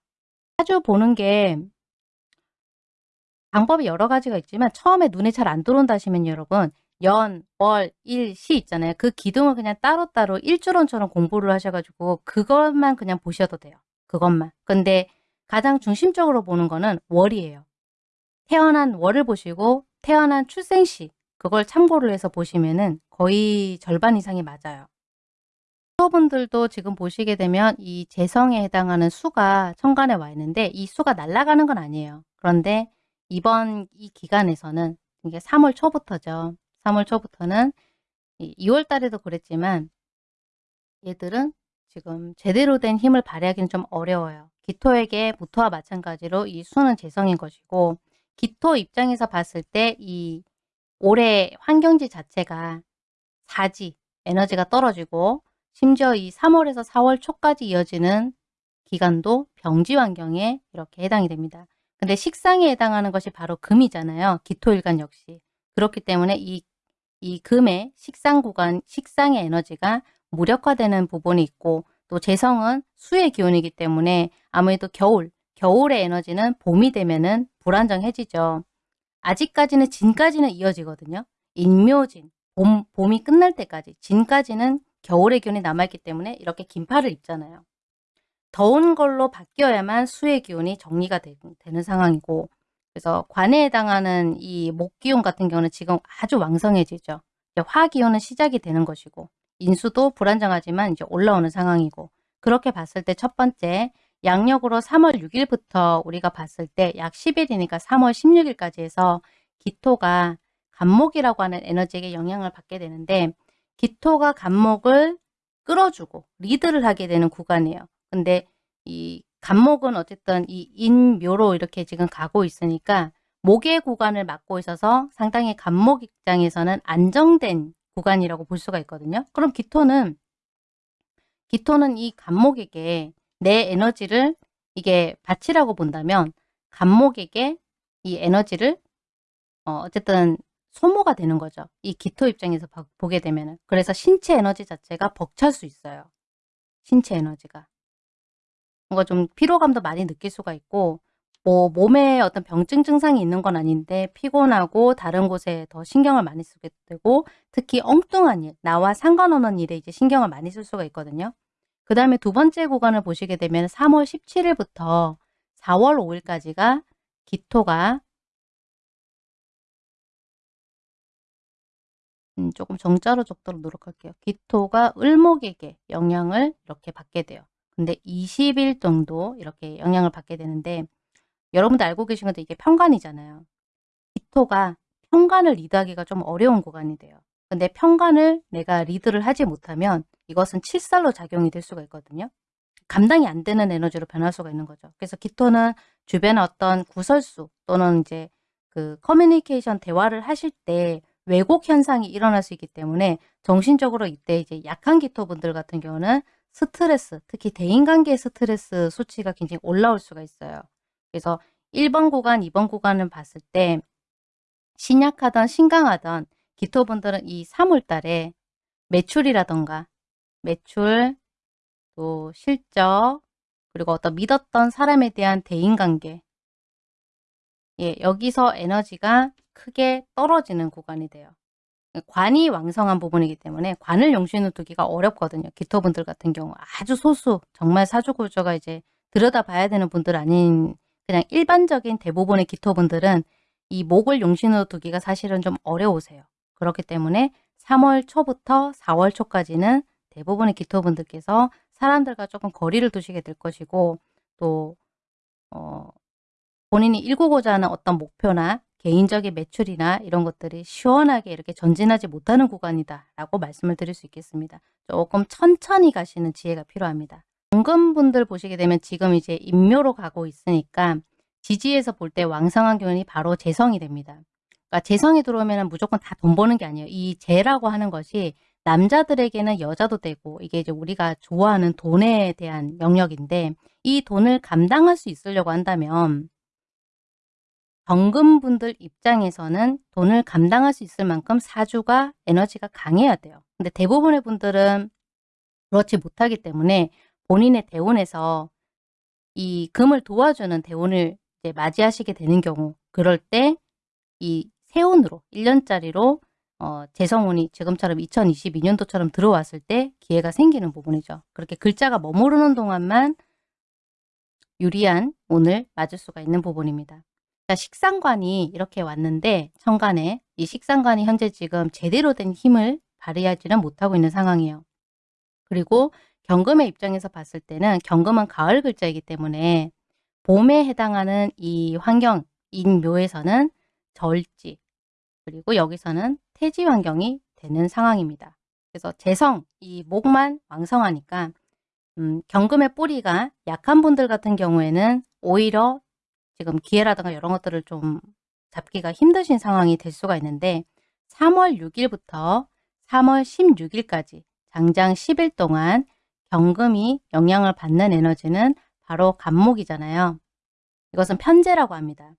자주 보는 게 방법이 여러 가지가 있지만 처음에 눈에 잘 안 들어온다 하시면 여러분 연, 월, 일, 시 있잖아요. 그 기둥을 그냥 따로따로 일주론처럼 공부를 하셔가지고 그것만 그냥 보셔도 돼요. 그것만. 근데 가장 중심적으로 보는 거는 월이에요. 태어난 월을 보시고 태어난 출생시 그걸 참고를 해서 보시면 은 거의 절반 이상이 맞아요. 분들도 지금 보시게 되면 이 재성에 해당하는 수가 천간에 와 있는데 이 수가 날아가는 건 아니에요. 그런데 이번 이 기간에서는 이게 3월 초부터죠. 3월 초부터는 2월 달에도 그랬지만 얘들은 지금 제대로 된 힘을 발휘하기는 좀 어려워요. 기토에게 무토와 마찬가지로 이 수는 재성인 것이고 기토 입장에서 봤을 때 이 올해 환경지 자체가 사지, 에너지가 떨어지고 심지어 이 3월에서 4월 초까지 이어지는 기간도 병지 환경에 이렇게 해당이 됩니다. 근데 식상에 해당하는 것이 바로 금이잖아요. 기토일간 역시. 그렇기 때문에 이, 이 금의 식상 구간, 식상의 에너지가 무력화되는 부분이 있고 또 재성은 수의 기운이기 때문에 아무래도 겨울, 겨울의 에너지는 봄이 되면은 불안정해지죠. 아직까지는 진까지는 이어지거든요. 인묘진, 봄, 봄이 끝날 때까지 진까지는 겨울의 기운이 남아있기 때문에 이렇게 긴팔을 입잖아요. 더운 걸로 바뀌어야만 수의 기운이 정리가 되, 는 상황이고 그래서 관에 해당하는 이 목 기운 같은 경우는 지금 아주 왕성해지죠. 화기운은 시작이 되는 것이고 인수도 불안정하지만 이제 올라오는 상황이고 그렇게 봤을 때 첫 번째 양력으로 3월 6일부터 우리가 봤을 때 약 10일이니까 3월 16일까지 해서 기토가 간목이라고 하는 에너지에게 영향을 받게 되는데 기토가 간목을 끌어주고 리드를 하게 되는 구간이에요. 근데 이 간목은 어쨌든 이 인묘로 이렇게 지금 가고 있으니까 목의 구간을 맡고 있어서 상당히 간목 입장에서는 안정된 구간이라고 볼 수가 있거든요. 그럼 기토는 기토는 이 간목에게 내 에너지를 이게 바치라고 본다면 간목에게 이 에너지를 어, 어쨌든 소모가 되는 거죠. 이 기토 입장에서 보게 되면은. 그래서 신체 에너지 자체가 벅찰 수 있어요. 신체 에너지가. 뭔가 좀 피로감도 많이 느낄 수가 있고 뭐 몸에 어떤 병증 증상이 있는 건 아닌데 피곤하고 다른 곳에 더 신경을 많이 쓰게 되고 특히 엉뚱한 일, 나와 상관없는 일에 이제 신경을 많이 쓸 수가 있거든요. 그 다음에 두 번째 구간을 보시게 되면 3월 17일부터 4월 5일까지가 기토가 음, 조금 정자로 적도록 노력할게요. 기토가 을목에게 영향을 이렇게 받게 돼요. 근데 20일 정도 이렇게 영향을 받게 되는데 여러분들 알고 계신 건데 이게 평간이잖아요. 기토가 평간을 리드하기가 좀 어려운 구간이 돼요. 근데 평간을 내가 리드를 하지 못하면 이것은 칠살로 작용이 될 수가 있거든요. 감당이 안 되는 에너지로 변할 수가 있는 거죠. 그래서 기토는 주변의 어떤 구설수 또는 이제 그 커뮤니케이션 대화를 하실 때 왜곡 현상이 일어날 수 있기 때문에 정신적으로 이때 이제 약한 기토분들 같은 경우는 스트레스, 특히 대인관계 스트레스 수치가 굉장히 올라올 수가 있어요. 그래서 1번 구간, 2번 구간을 봤을 때 신약하던 신강하던 기토분들은 이 3월 달에 매출이라던가 매출, 또 실적, 그리고 어떤 믿었던 사람에 대한 대인관계 예, 여기서 에너지가 크게 떨어지는 구간이 돼요. 관이 왕성한 부분이기 때문에 관을 용신으로 두기가 어렵거든요. 기토분들 같은 경우 아주 소수 정말 사주구조가 이제 들여다봐야 되는 분들 아닌 그냥 일반적인 대부분의 기토분들은 이 목을 용신으로 두기가 사실은 좀 어려우세요. 그렇기 때문에 3월 초부터 4월 초까지는 대부분의 기토분들께서 사람들과 조금 거리를 두시게 될 것이고 또 어, 본인이 일구고자 하는 어떤 목표나 개인적인 매출이나 이런 것들이 시원하게 이렇게 전진하지 못하는 구간이다 라고 말씀을 드릴 수 있겠습니다. 조금 천천히 가시는 지혜가 필요합니다. 연금분들 보시게 되면 지금 이제 인묘로 가고 있으니까 지지에서 볼 때 왕성한 기운이 바로 재성이 됩니다. 그러니까 재성이 들어오면 무조건 다 돈 버는 게 아니에요. 이 재라고 하는 것이 남자들에게는 여자도 되고 이게 이제 우리가 좋아하는 돈에 대한 영역인데 이 돈을 감당할 수 있으려고 한다면 정금분들 입장에서는 돈을 감당할 수 있을 만큼 사주가 에너지가 강해야 돼요. 근데 대부분의 분들은 그렇지 못하기 때문에 본인의 대운에서 이 금을 도와주는 대운을 이제 맞이하시게 되는 경우 그럴 때 이 세운으로 1년짜리로 어 재성운이 지금처럼 2022년도처럼 들어왔을 때 기회가 생기는 부분이죠. 그렇게 글자가 머무르는 동안만 유리한 운을 맞을 수가 있는 부분입니다. 자, 식상관이 이렇게 왔는데 천간에 이 식상관이 현재 지금 제대로 된 힘을 발휘하지는 못하고 있는 상황이에요. 그리고 경금의 입장에서 봤을 때는 경금은 가을 글자이기 때문에 봄에 해당하는 이 환경, 인묘에서는 절지, 그리고 여기서는 태지 환경이 되는 상황입니다. 그래서 재성, 이 목만 왕성하니까 음, 경금의 뿌리가 약한 분들 같은 경우에는 오히려 지금 기회라든가 이런 것들을 좀 잡기가 힘드신 상황이 될 수가 있는데 3월 6일부터 3월 16일까지 장장 10일 동안 경금이 영향을 받는 에너지는 바로 간목이잖아요. 이것은 편제라고 합니다.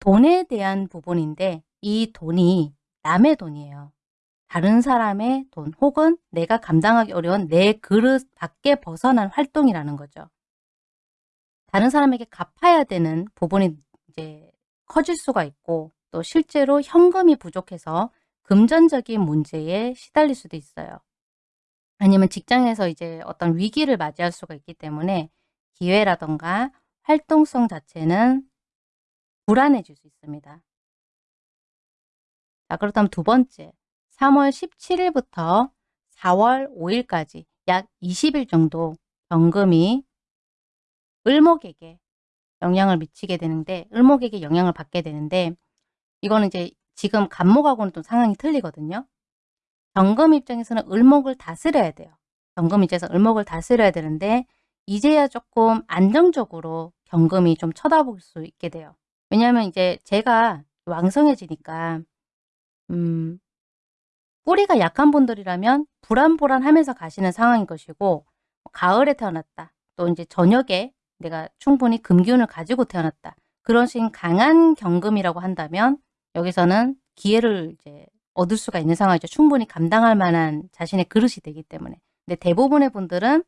돈에 대한 부분인데 이 돈이 남의 돈이에요. 다른 사람의 돈 혹은 내가 감당하기 어려운 내 그릇 밖에 벗어난 활동이라는 거죠. 다른 사람에게 갚아야 되는 부분이 이제 커질 수가 있고 또 실제로 현금이 부족해서 금전적인 문제에 시달릴 수도 있어요. 아니면 직장에서 이제 어떤 위기를 맞이할 수가 있기 때문에 기회라던가 활동성 자체는 불안해질 수 있습니다. 자, 그렇다면 두 번째, 3월 17일부터 4월 5일까지 약 20일 정도 경금이 을목에게 영향을 미치게 되는데 을목에게 영향을 받게 되는데 이거는 이제 지금 간목하고는 또 상황이 틀리거든요. 경금 입장에서는 을목을 다스려야 돼요. 경금 입장에서 을목을 다스려야 되는데 이제야 조금 안정적으로 경금이 좀 쳐다볼 수 있게 돼요. 왜냐하면 이제 제가 왕성해지니까 음, 뿌리가 약한 분들이라면 불안불안하면서 가시는 상황인 것이고 가을에 태어났다. 또 이제 저녁에 내가 충분히 금기운을 가지고 태어났다. 그런 식 강한 경금이라고 한다면 여기서는 기회를 이제 얻을 수가 있는 상황이죠. 충분히 감당할 만한 자신의 그릇이 되기 때문에. 근데 대부분의 분들은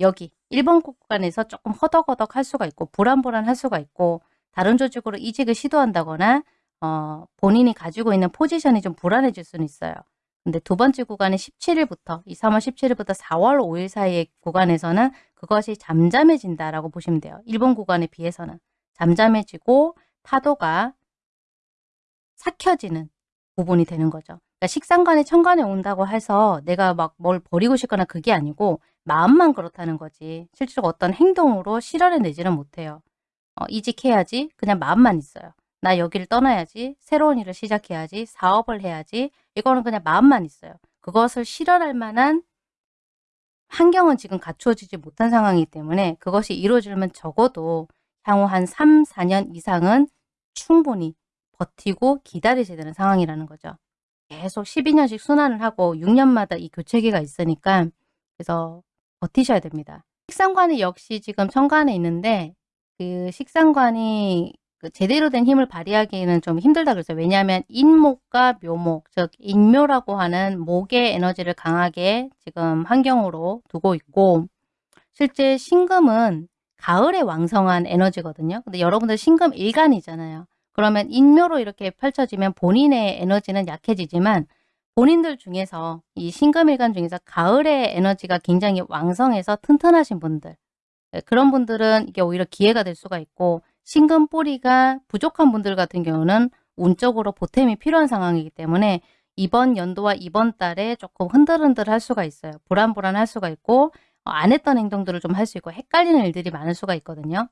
여기 1번 구간에서 조금 허덕허덕 할 수가 있고 불안불안 할 수가 있고 다른 조직으로 이직을 시도한다거나 어, 본인이 가지고 있는 포지션이 좀 불안해질 수는 있어요. 근데 두 번째 구간은 17일부터 이 3월 17일부터 4월 5일 사이의 구간에서는 그것이 잠잠해진다라고 보시면 돼요. 일본 구간에 비해서는 잠잠해지고 파도가 삭혀지는 부분이 되는 거죠. 그러니까 식상관이 천간에 온다고 해서 내가 막 뭘 버리고 싶거나 그게 아니고 마음만 그렇다는 거지 실제로 어떤 행동으로 실현해내지는 못해요. 어, 이직해야지 그냥 마음만 있어요. 나 여기를 떠나야지 새로운 일을 시작해야지 사업을 해야지 이거는 그냥 마음만 있어요. 그것을 실현할 만한 환경은 지금 갖추어지지 못한 상황이기 때문에 그것이 이루어지려면 적어도 향후 한 3, 4년 이상은 충분히 버티고 기다리셔야 되는 상황이라는 거죠. 계속 12년씩 순환을 하고 6년마다 이 교체기가 있으니까 그래서 버티셔야 됩니다. 식상관이 역시 지금 천간에 있는데 그 식상관이 그 제대로 된 힘을 발휘하기는 좀 힘들다 그랬어요. 왜냐하면 인목과 묘목, 즉 인묘라고 하는 목의 에너지를 강하게 지금 환경으로 두고 있고 실제 신금은 가을에 왕성한 에너지거든요. 근데 여러분들 신금 일간이잖아요. 그러면 인묘로 이렇게 펼쳐지면 본인의 에너지는 약해지지만 본인들 중에서 이 신금일간 중에서 가을의 에너지가 굉장히 왕성해서 튼튼하신 분들 네, 그런 분들은 이게 오히려 기회가 될 수가 있고 신금 뿌리가 부족한 분들 같은 경우는 운적으로 보탬이 필요한 상황이기 때문에 이번 연도와 이번 달에 조금 흔들흔들 할 수가 있어요. 불안불안 할 수가 있고 어, 안 했던 행동들을 좀 할 수 있고 헷갈리는 일들이 많을 수가 있거든요.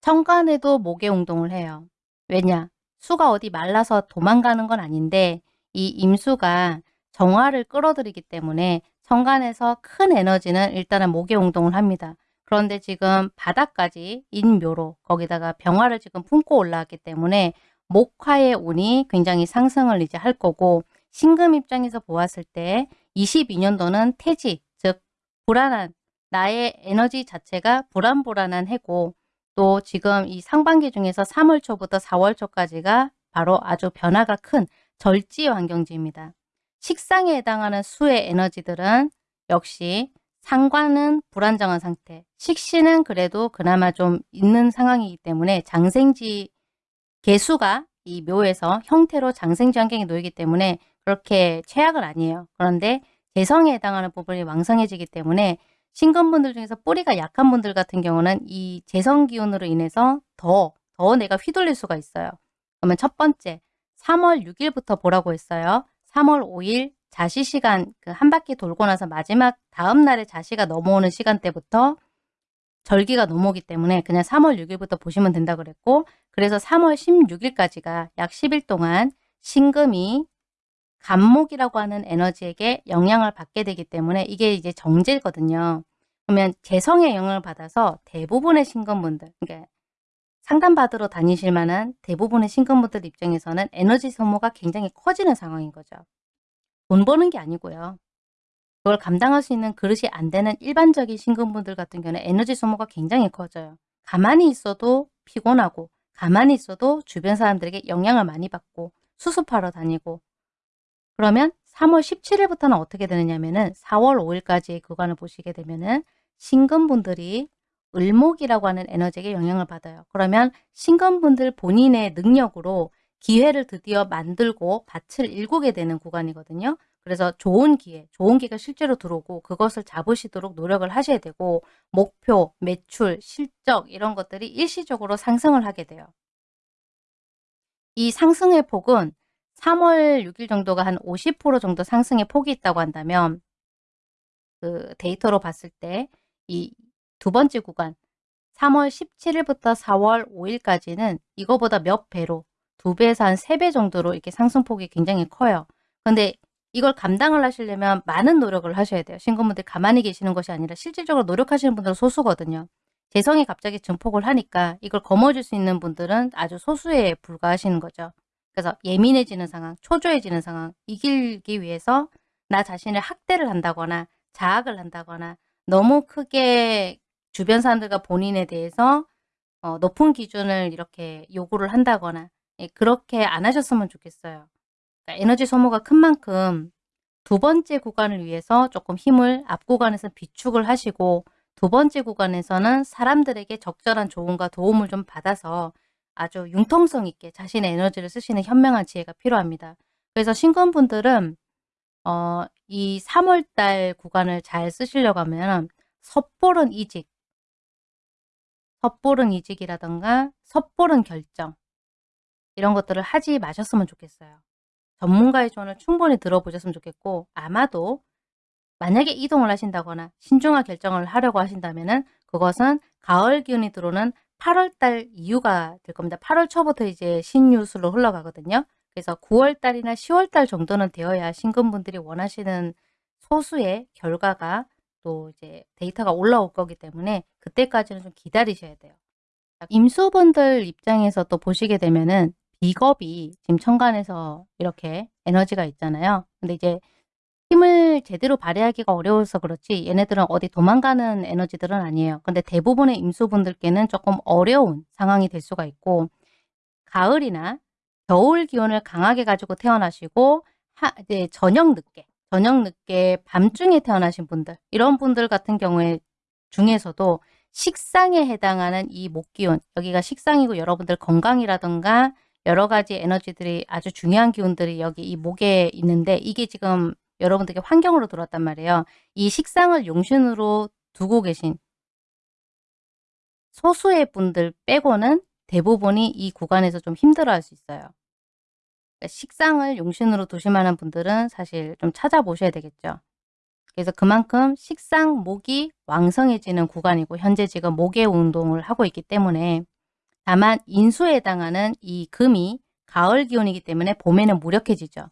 천간에도 목의 운동을 해요. 왜냐? 수가 어디 말라서 도망가는 건 아닌데 이 임수가 정화를 끌어들이기 때문에 천간에서 큰 에너지는 일단은 목의 운동을 합니다. 그런데 지금 바닥까지 인묘로 거기다가 병화를 지금 품고 올라왔기 때문에 목화의 운이 굉장히 상승을 이제 할 거고 신금 입장에서 보았을 때 22년도는 태지 즉 불안한 나의 에너지 자체가 불안불안한 해고 또 지금 이 상반기 중에서 3월 초부터 4월 초까지가 바로 아주 변화가 큰 절지 환경지입니다. 식상에 해당하는 수의 에너지들은 역시 상관은 불안정한 상태. 식신은 그래도 그나마 좀 있는 상황이기 때문에 장생지 개수가 이 묘에서 형태로 장생지 환경에 놓이기 때문에 그렇게 최악은 아니에요. 그런데 재성에 해당하는 부분이 왕성해지기 때문에 신금분들 중에서 뿌리가 약한 분들 같은 경우는 이 재성 기운으로 인해서 더, 더 내가 휘둘릴 수가 있어요. 그러면 첫 번째, 3월 6일부터 보라고 했어요. 3월 5일 자시 시간 그 한 바퀴 돌고 나서 마지막 다음 날에 자시가 넘어오는 시간대부터 절기가 넘어오기 때문에 그냥 3월 6일부터 보시면 된다 그랬고 그래서 3월 16일까지가 약 10일 동안 신금이 간목이라고 하는 에너지에게 영향을 받게 되기 때문에 이게 이제 정제거든요. 그러면 재성의 영향을 받아서 대부분의 신금분들, 그러니까 상담받으러 다니실 만한 대부분의 신금분들 입장에서는 에너지 소모가 굉장히 커지는 상황인 거죠. 돈 버는 게 아니고요. 그걸 감당할 수 있는 그릇이 안 되는 일반적인 신금분들 같은 경우는 에너지 소모가 굉장히 커져요. 가만히 있어도 피곤하고 가만히 있어도 주변 사람들에게 영향을 많이 받고 수습하러 다니고 그러면 3월 17일부터는 어떻게 되느냐면은 4월 5일까지의 구간을 보시게 되면은 신금분들이 을목이라고 하는 에너지에게 영향을 받아요. 그러면 신금분들 본인의 능력으로 기회를 드디어 만들고 밭을 일구게 되는 구간이거든요. 그래서 좋은 기회, 좋은 기회가 실제로 들어오고 그것을 잡으시도록 노력을 하셔야 되고 목표, 매출, 실적 이런 것들이 일시적으로 상승을 하게 돼요. 이 상승의 폭은 3월 6일 정도가 한 50% 정도 상승의 폭이 있다고 한다면 그 데이터로 봤을 때 이 두 번째 구간 3월 17일부터 4월 5일까지는 이거보다 몇 배로 두 배에서 한 세 배 정도로 이렇게 상승폭이 굉장히 커요. 근데 이걸 감당을 하시려면 많은 노력을 하셔야 돼요. 신고분들 가만히 계시는 것이 아니라 실질적으로 노력하시는 분들은 소수거든요. 재성이 갑자기 증폭을 하니까 이걸 거머쥘 수 있는 분들은 아주 소수에 불과하시는 거죠. 그래서 예민해지는 상황, 초조해지는 상황 이기기 위해서 나 자신을 학대를 한다거나 자학을 한다거나 너무 크게 주변 사람들과 본인에 대해서 어, 높은 기준을 이렇게 요구를 한다거나 예, 그렇게 안 하셨으면 좋겠어요. 그러니까 에너지 소모가 큰 만큼 두 번째 구간을 위해서 조금 힘을 앞 구간에서 비축을 하시고 두 번째 구간에서는 사람들에게 적절한 조언과 도움을 좀 받아서 아주 융통성 있게 자신의 에너지를 쓰시는 현명한 지혜가 필요합니다. 그래서 신금분들은 어, 이 3월달 구간을 잘 쓰시려고 하면 섣보른 이직, 섣보른 이직이라던가 섣보른 결정 이런 것들을 하지 마셨으면 좋겠어요. 전문가의 조언을 충분히 들어보셨으면 좋겠고 아마도 만약에 이동을 하신다거나 신중한 결정을 하려고 하신다면 그것은 가을 기운이 들어오는 8월달 이후가 될 겁니다. 8월 초부터 이제 신유수로 흘러가거든요. 그래서 9월달이나 10월달 정도는 되어야 신금분들이 원하시는 소수의 결과가 또 이제 데이터가 올라올 거기 때문에 그때까지는 좀 기다리셔야 돼요. 임수분들 입장에서 또 보시게 되면은 비겁이 지금 천간에서 이렇게 에너지가 있잖아요. 근데 이제 힘을 제대로 발휘하기가 어려워서 그렇지 얘네들은 어디 도망가는 에너지들은 아니에요. 근데 대부분의 임수분들께는 조금 어려운 상황이 될 수가 있고 가을이나 겨울 기온을 강하게 가지고 태어나시고 하, 이제 저녁 늦게 저녁 늦게 밤중에 태어나신 분들 이런 분들 같은 경우에 중에서도 식상에 해당하는 이 목기운 여기가 식상이고 여러분들 건강이라든가 여러 가지 에너지들이 아주 중요한 기운들이 여기 이 목에 있는데 이게 지금 여러분들께 환경으로 들어왔단 말이에요. 이 식상을 용신으로 두고 계신 소수의 분들 빼고는 대부분이 이 구간에서 좀 힘들어할 수 있어요. 그러니까 식상을 용신으로 두실 만한 분들은 사실 좀 찾아보셔야 되겠죠. 그래서 그만큼 식상, 목이 왕성해지는 구간이고 현재 지금 목의 운동을 하고 있기 때문에 다만 인수에 해당하는 이 금이 가을 기온이기 때문에 봄에는 무력해지죠.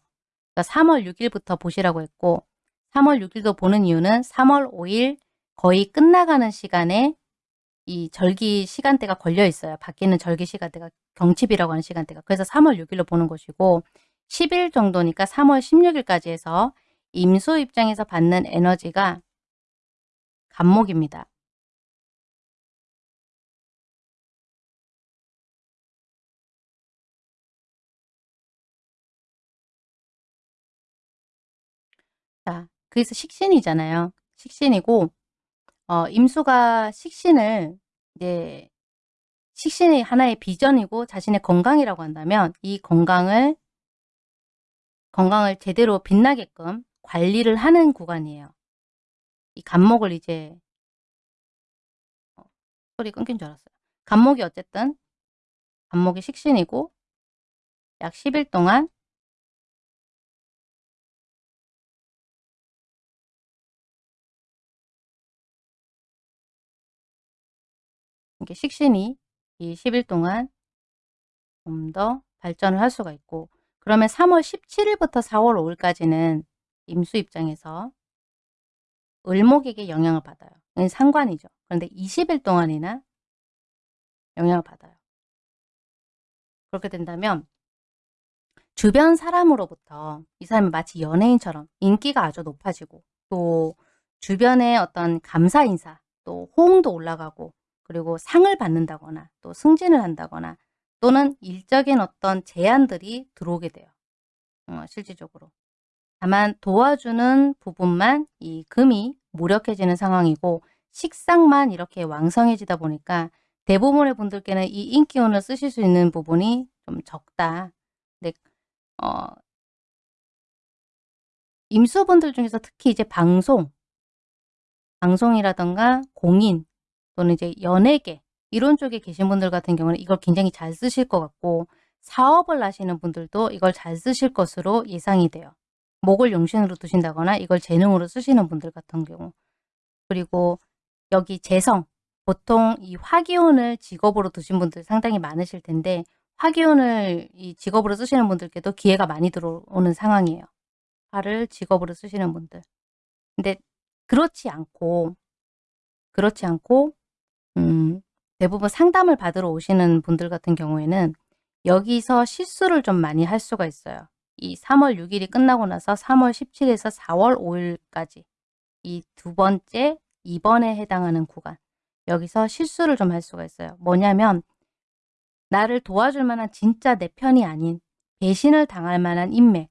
그러니까 3월 6일부터 보시라고 했고 3월 6일도 보는 이유는 3월 5일 거의 끝나가는 시간에 이 절기 시간대가 걸려 있어요. 바뀌는 절기 시간대가 경칩이라고 하는 시간대가. 그래서 3월 6일로 보는 것이고 10일 정도니까 3월 16일까지 해서 임수 입장에서 받는 에너지가 간목입니다. 그래서 식신이잖아요. 식신이고 어 임수가 식신을 이제 식신이 하나의 비전이고 자신의 건강이라고 한다면 이 건강을 건강을 제대로 빛나게끔 관리를 하는 구간이에요. 이 간목을 이제 어, 소리 끊긴 줄 알았어요. 간목이 어쨌든 간목이 식신이고 약 10일 동안 이게 식신이 이 10일 동안 좀 더 발전을 할 수가 있고 그러면 3월 17일부터 4월 5일까지는 임수 입장에서 을목에게 영향을 받아요. 상관이죠. 그런데 20일 동안이나 영향을 받아요. 그렇게 된다면 주변 사람으로부터 이 사람이 마치 연예인처럼 인기가 아주 높아지고 또 주변의 어떤 감사 인사 또 호응도 올라가고 그리고 상을 받는다거나 또 승진을 한다거나 또는 일적인 어떤 제안들이 들어오게 돼요. 어, 실질적으로. 다만 도와주는 부분만 이 금이 무력해지는 상황이고 식상만 이렇게 왕성해지다 보니까 대부분의 분들께는 이 인기운을 쓰실 수 있는 부분이 좀 적다. 근데 어, 임수분들 중에서 특히 이제 방송, 방송이라던가 공인 또는 이제 연예계 이런 쪽에 계신 분들 같은 경우는 이걸 굉장히 잘 쓰실 것 같고 사업을 하시는 분들도 이걸 잘 쓰실 것으로 예상이 돼요. 목을 용신으로 두신다거나 이걸 재능으로 쓰시는 분들 같은 경우 그리고 여기 재성 보통 이 화기운을 직업으로 두신 분들 상당히 많으실 텐데 화기운을 이 직업으로 쓰시는 분들께도 기회가 많이 들어오는 상황이에요. 화를 직업으로 쓰시는 분들. 근데 그렇지 않고 그렇지 않고 음, 대부분 상담을 받으러 오시는 분들 같은 경우에는 여기서 실수를 좀 많이 할 수가 있어요. 이 3월 6일이 끝나고 나서 3월 17일에서 4월 5일까지 이 두 번째 2번에 해당하는 구간 여기서 실수를 좀 할 수가 있어요. 뭐냐면 나를 도와줄 만한 진짜 내 편이 아닌 배신을 당할 만한 인맥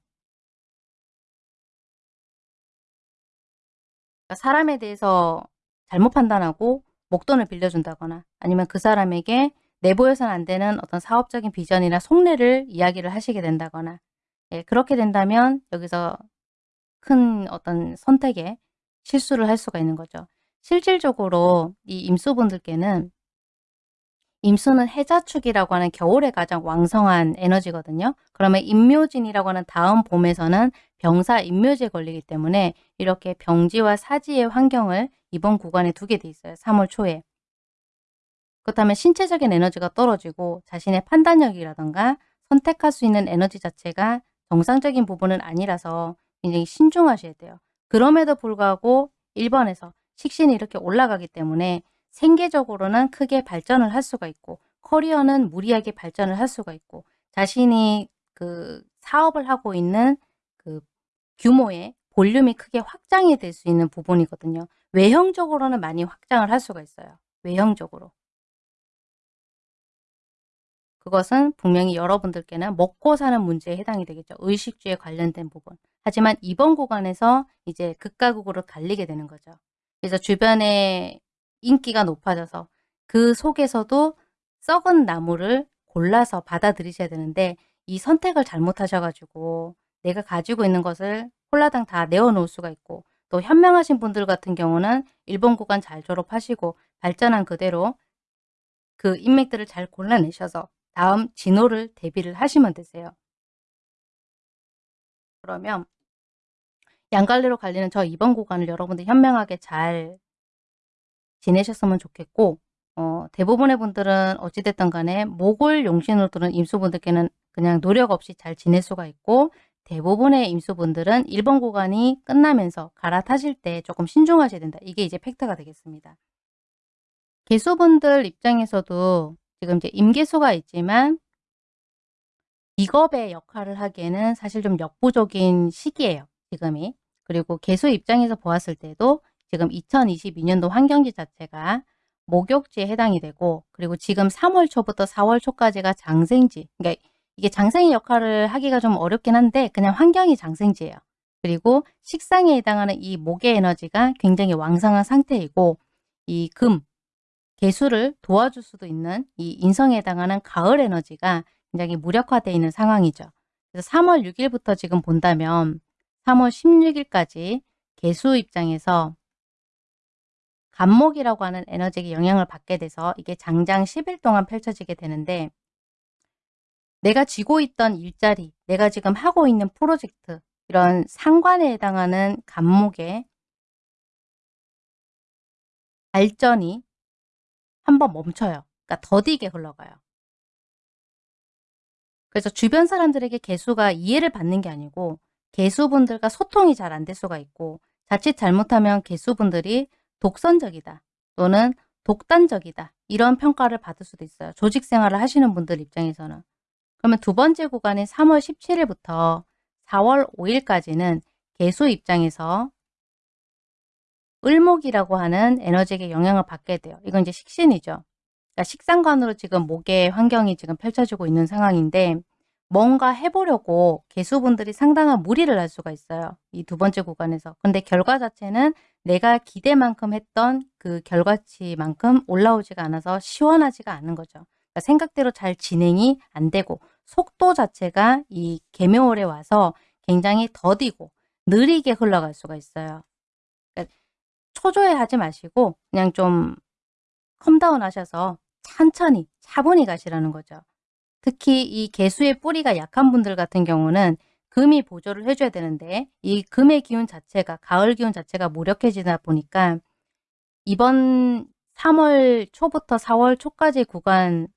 그러니까 사람에 대해서 잘못 판단하고 목돈을 빌려준다거나 아니면 그 사람에게 내보여서는 안 되는 어떤 사업적인 비전이나 속내를 이야기를 하시게 된다거나 예, 그렇게 된다면 여기서 큰 어떤 선택에 실수를 할 수가 있는 거죠. 실질적으로 이 임수분들께는 임수는 해자축이라고 하는 겨울에 가장 왕성한 에너지거든요. 그러면 임묘진이라고 하는 다음 봄에서는 병사 임묘지에 걸리기 때문에 이렇게 병지와 사지의 환경을 이번 구간에 두게 돼 있어요. 3월 초에. 그렇다면 신체적인 에너지가 떨어지고 자신의 판단력이라던가 선택할 수 있는 에너지 자체가 정상적인 부분은 아니라서 굉장히 신중하셔야 돼요. 그럼에도 불구하고 1번에서 식신이 이렇게 올라가기 때문에 생계적으로는 크게 발전을 할 수가 있고 커리어는 무리하게 발전을 할 수가 있고 자신이 그 사업을 하고 있는 그 규모의 볼륨이 크게 확장이 될 수 있는 부분이거든요. 외형적으로는 많이 확장을 할 수가 있어요. 외형적으로. 그것은 분명히 여러분들께는 먹고 사는 문제에 해당이 되겠죠. 의식주에 관련된 부분. 하지만 이번 구간에서 이제 극과 극으로 달리게 되는 거죠. 그래서 주변에 인기가 높아져서 그 속에서도 썩은 나무를 골라서 받아들이셔야 되는데 이 선택을 잘못하셔가지고 내가 가지고 있는 것을 홀라당 다 내어놓을 수가 있고 또 현명하신 분들 같은 경우는 일본 구간 잘 졸업하시고 발전한 그대로 그 인맥들을 잘 골라내셔서 다음 진호를 대비를 하시면 되세요. 그러면 양갈래로 갈리는 저 이번 구간을 여러분들 현명하게 잘 지내셨으면 좋겠고 어, 대부분의 분들은 어찌됐든 간에 목을 용신으로 두는 임수분들께는 그냥 노력 없이 잘 지낼 수가 있고 대부분의 임수분들은 1번 구간이 끝나면서 갈아타실 때 조금 신중하셔야 된다. 이게 이제 팩트가 되겠습니다. 개수분들 입장에서도 지금 이제 임계수가 있지만 직업의 역할을 하기에는 사실 좀 역부족인 시기예요. 지금이. 그리고 개수 입장에서 보았을 때도 지금 2022년도 환경지 자체가 목욕지에 해당이 되고 그리고 지금 3월 초부터 4월 초까지가 장생지 그러니까 이게 장생의 역할을 하기가 좀 어렵긴 한데 그냥 환경이 장생지예요. 그리고 식상에 해당하는 이 목의 에너지가 굉장히 왕성한 상태이고 이 금, 개수를 도와줄 수도 있는 이 인성에 해당하는 가을 에너지가 굉장히 무력화되어 있는 상황이죠. 그래서 3월 6일부터 지금 본다면 3월 16일까지 개수 입장에서 간목이라고 하는 에너지에 영향을 받게 돼서 이게 장장 10일 동안 펼쳐지게 되는데 내가 쥐고 있던 일자리, 내가 지금 하고 있는 프로젝트 이런 상관에 해당하는 간목의 발전이 한번 멈춰요. 그러니까 더디게 흘러가요. 그래서 주변 사람들에게 개수가 이해를 받는 게 아니고 개수분들과 소통이 잘 안 될 수가 있고 자칫 잘못하면 개수분들이 독선적이다 또는 독단적이다 이런 평가를 받을 수도 있어요. 조직 생활을 하시는 분들 입장에서는. 그러면 두 번째 구간인 3월 17일부터 4월 5일까지는 개수 입장에서 을목이라고 하는 에너지에 영향을 받게 돼요. 이건 이제 식신이죠. 그러니까 식상관으로 지금 목의 환경이 지금 펼쳐지고 있는 상황인데 뭔가 해보려고 개수분들이 상당한 무리를 할 수가 있어요. 이 두 번째 구간에서. 근데 결과 자체는 내가 기대만큼 했던 그 결과치만큼 올라오지가 않아서 시원하지가 않은 거죠. 그러니까 생각대로 잘 진행이 안 되고 속도 자체가 이 계묘월에 와서 굉장히 더디고 느리게 흘러갈 수가 있어요. 그러니까 초조해 하지 마시고 그냥 좀 calm down 하셔서 천천히 차분히 가시라는 거죠. 특히 이 계수의 뿌리가 약한 분들 같은 경우는 금이 보조를 해줘야 되는데 이 금의 기운 자체가 가을 기운 자체가 무력해지다 보니까 이번 3월 초부터 4월 초까지 구간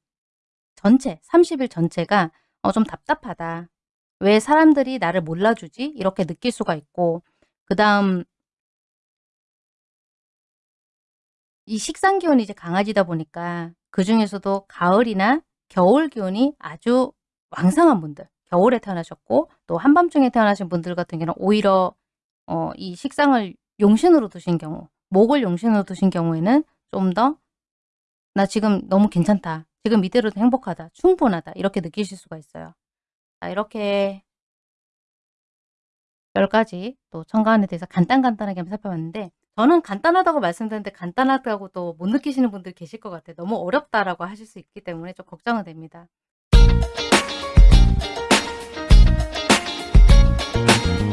전체 30일 전체가 어, 좀 답답하다. 왜 사람들이 나를 몰라주지? 이렇게 느낄 수가 있고 그 다음 이 식상 기운이 이제 강해지다 보니까 그 중에서도 가을이나 겨울 기운이 아주 왕성한 분들 겨울에 태어나셨고 또 한밤중에 태어나신 분들 같은 경우는 오히려 어, 이 식상을 용신으로 두신 경우 목을 용신으로 두신 경우에는 좀 더 나 지금 너무 괜찮다. 지금 이대로도 행복하다. 충분하다. 이렇게 느끼실 수가 있어요. 자, 이렇게 10가지 또 천간에 대해서 간단간단하게 한번 살펴봤는데 저는 간단하다고 말씀드렸는데 간단하다고 또 못 느끼시는 분들 계실 것 같아요. 너무 어렵다라고 하실 수 있기 때문에 좀 걱정은 됩니다. Thank you.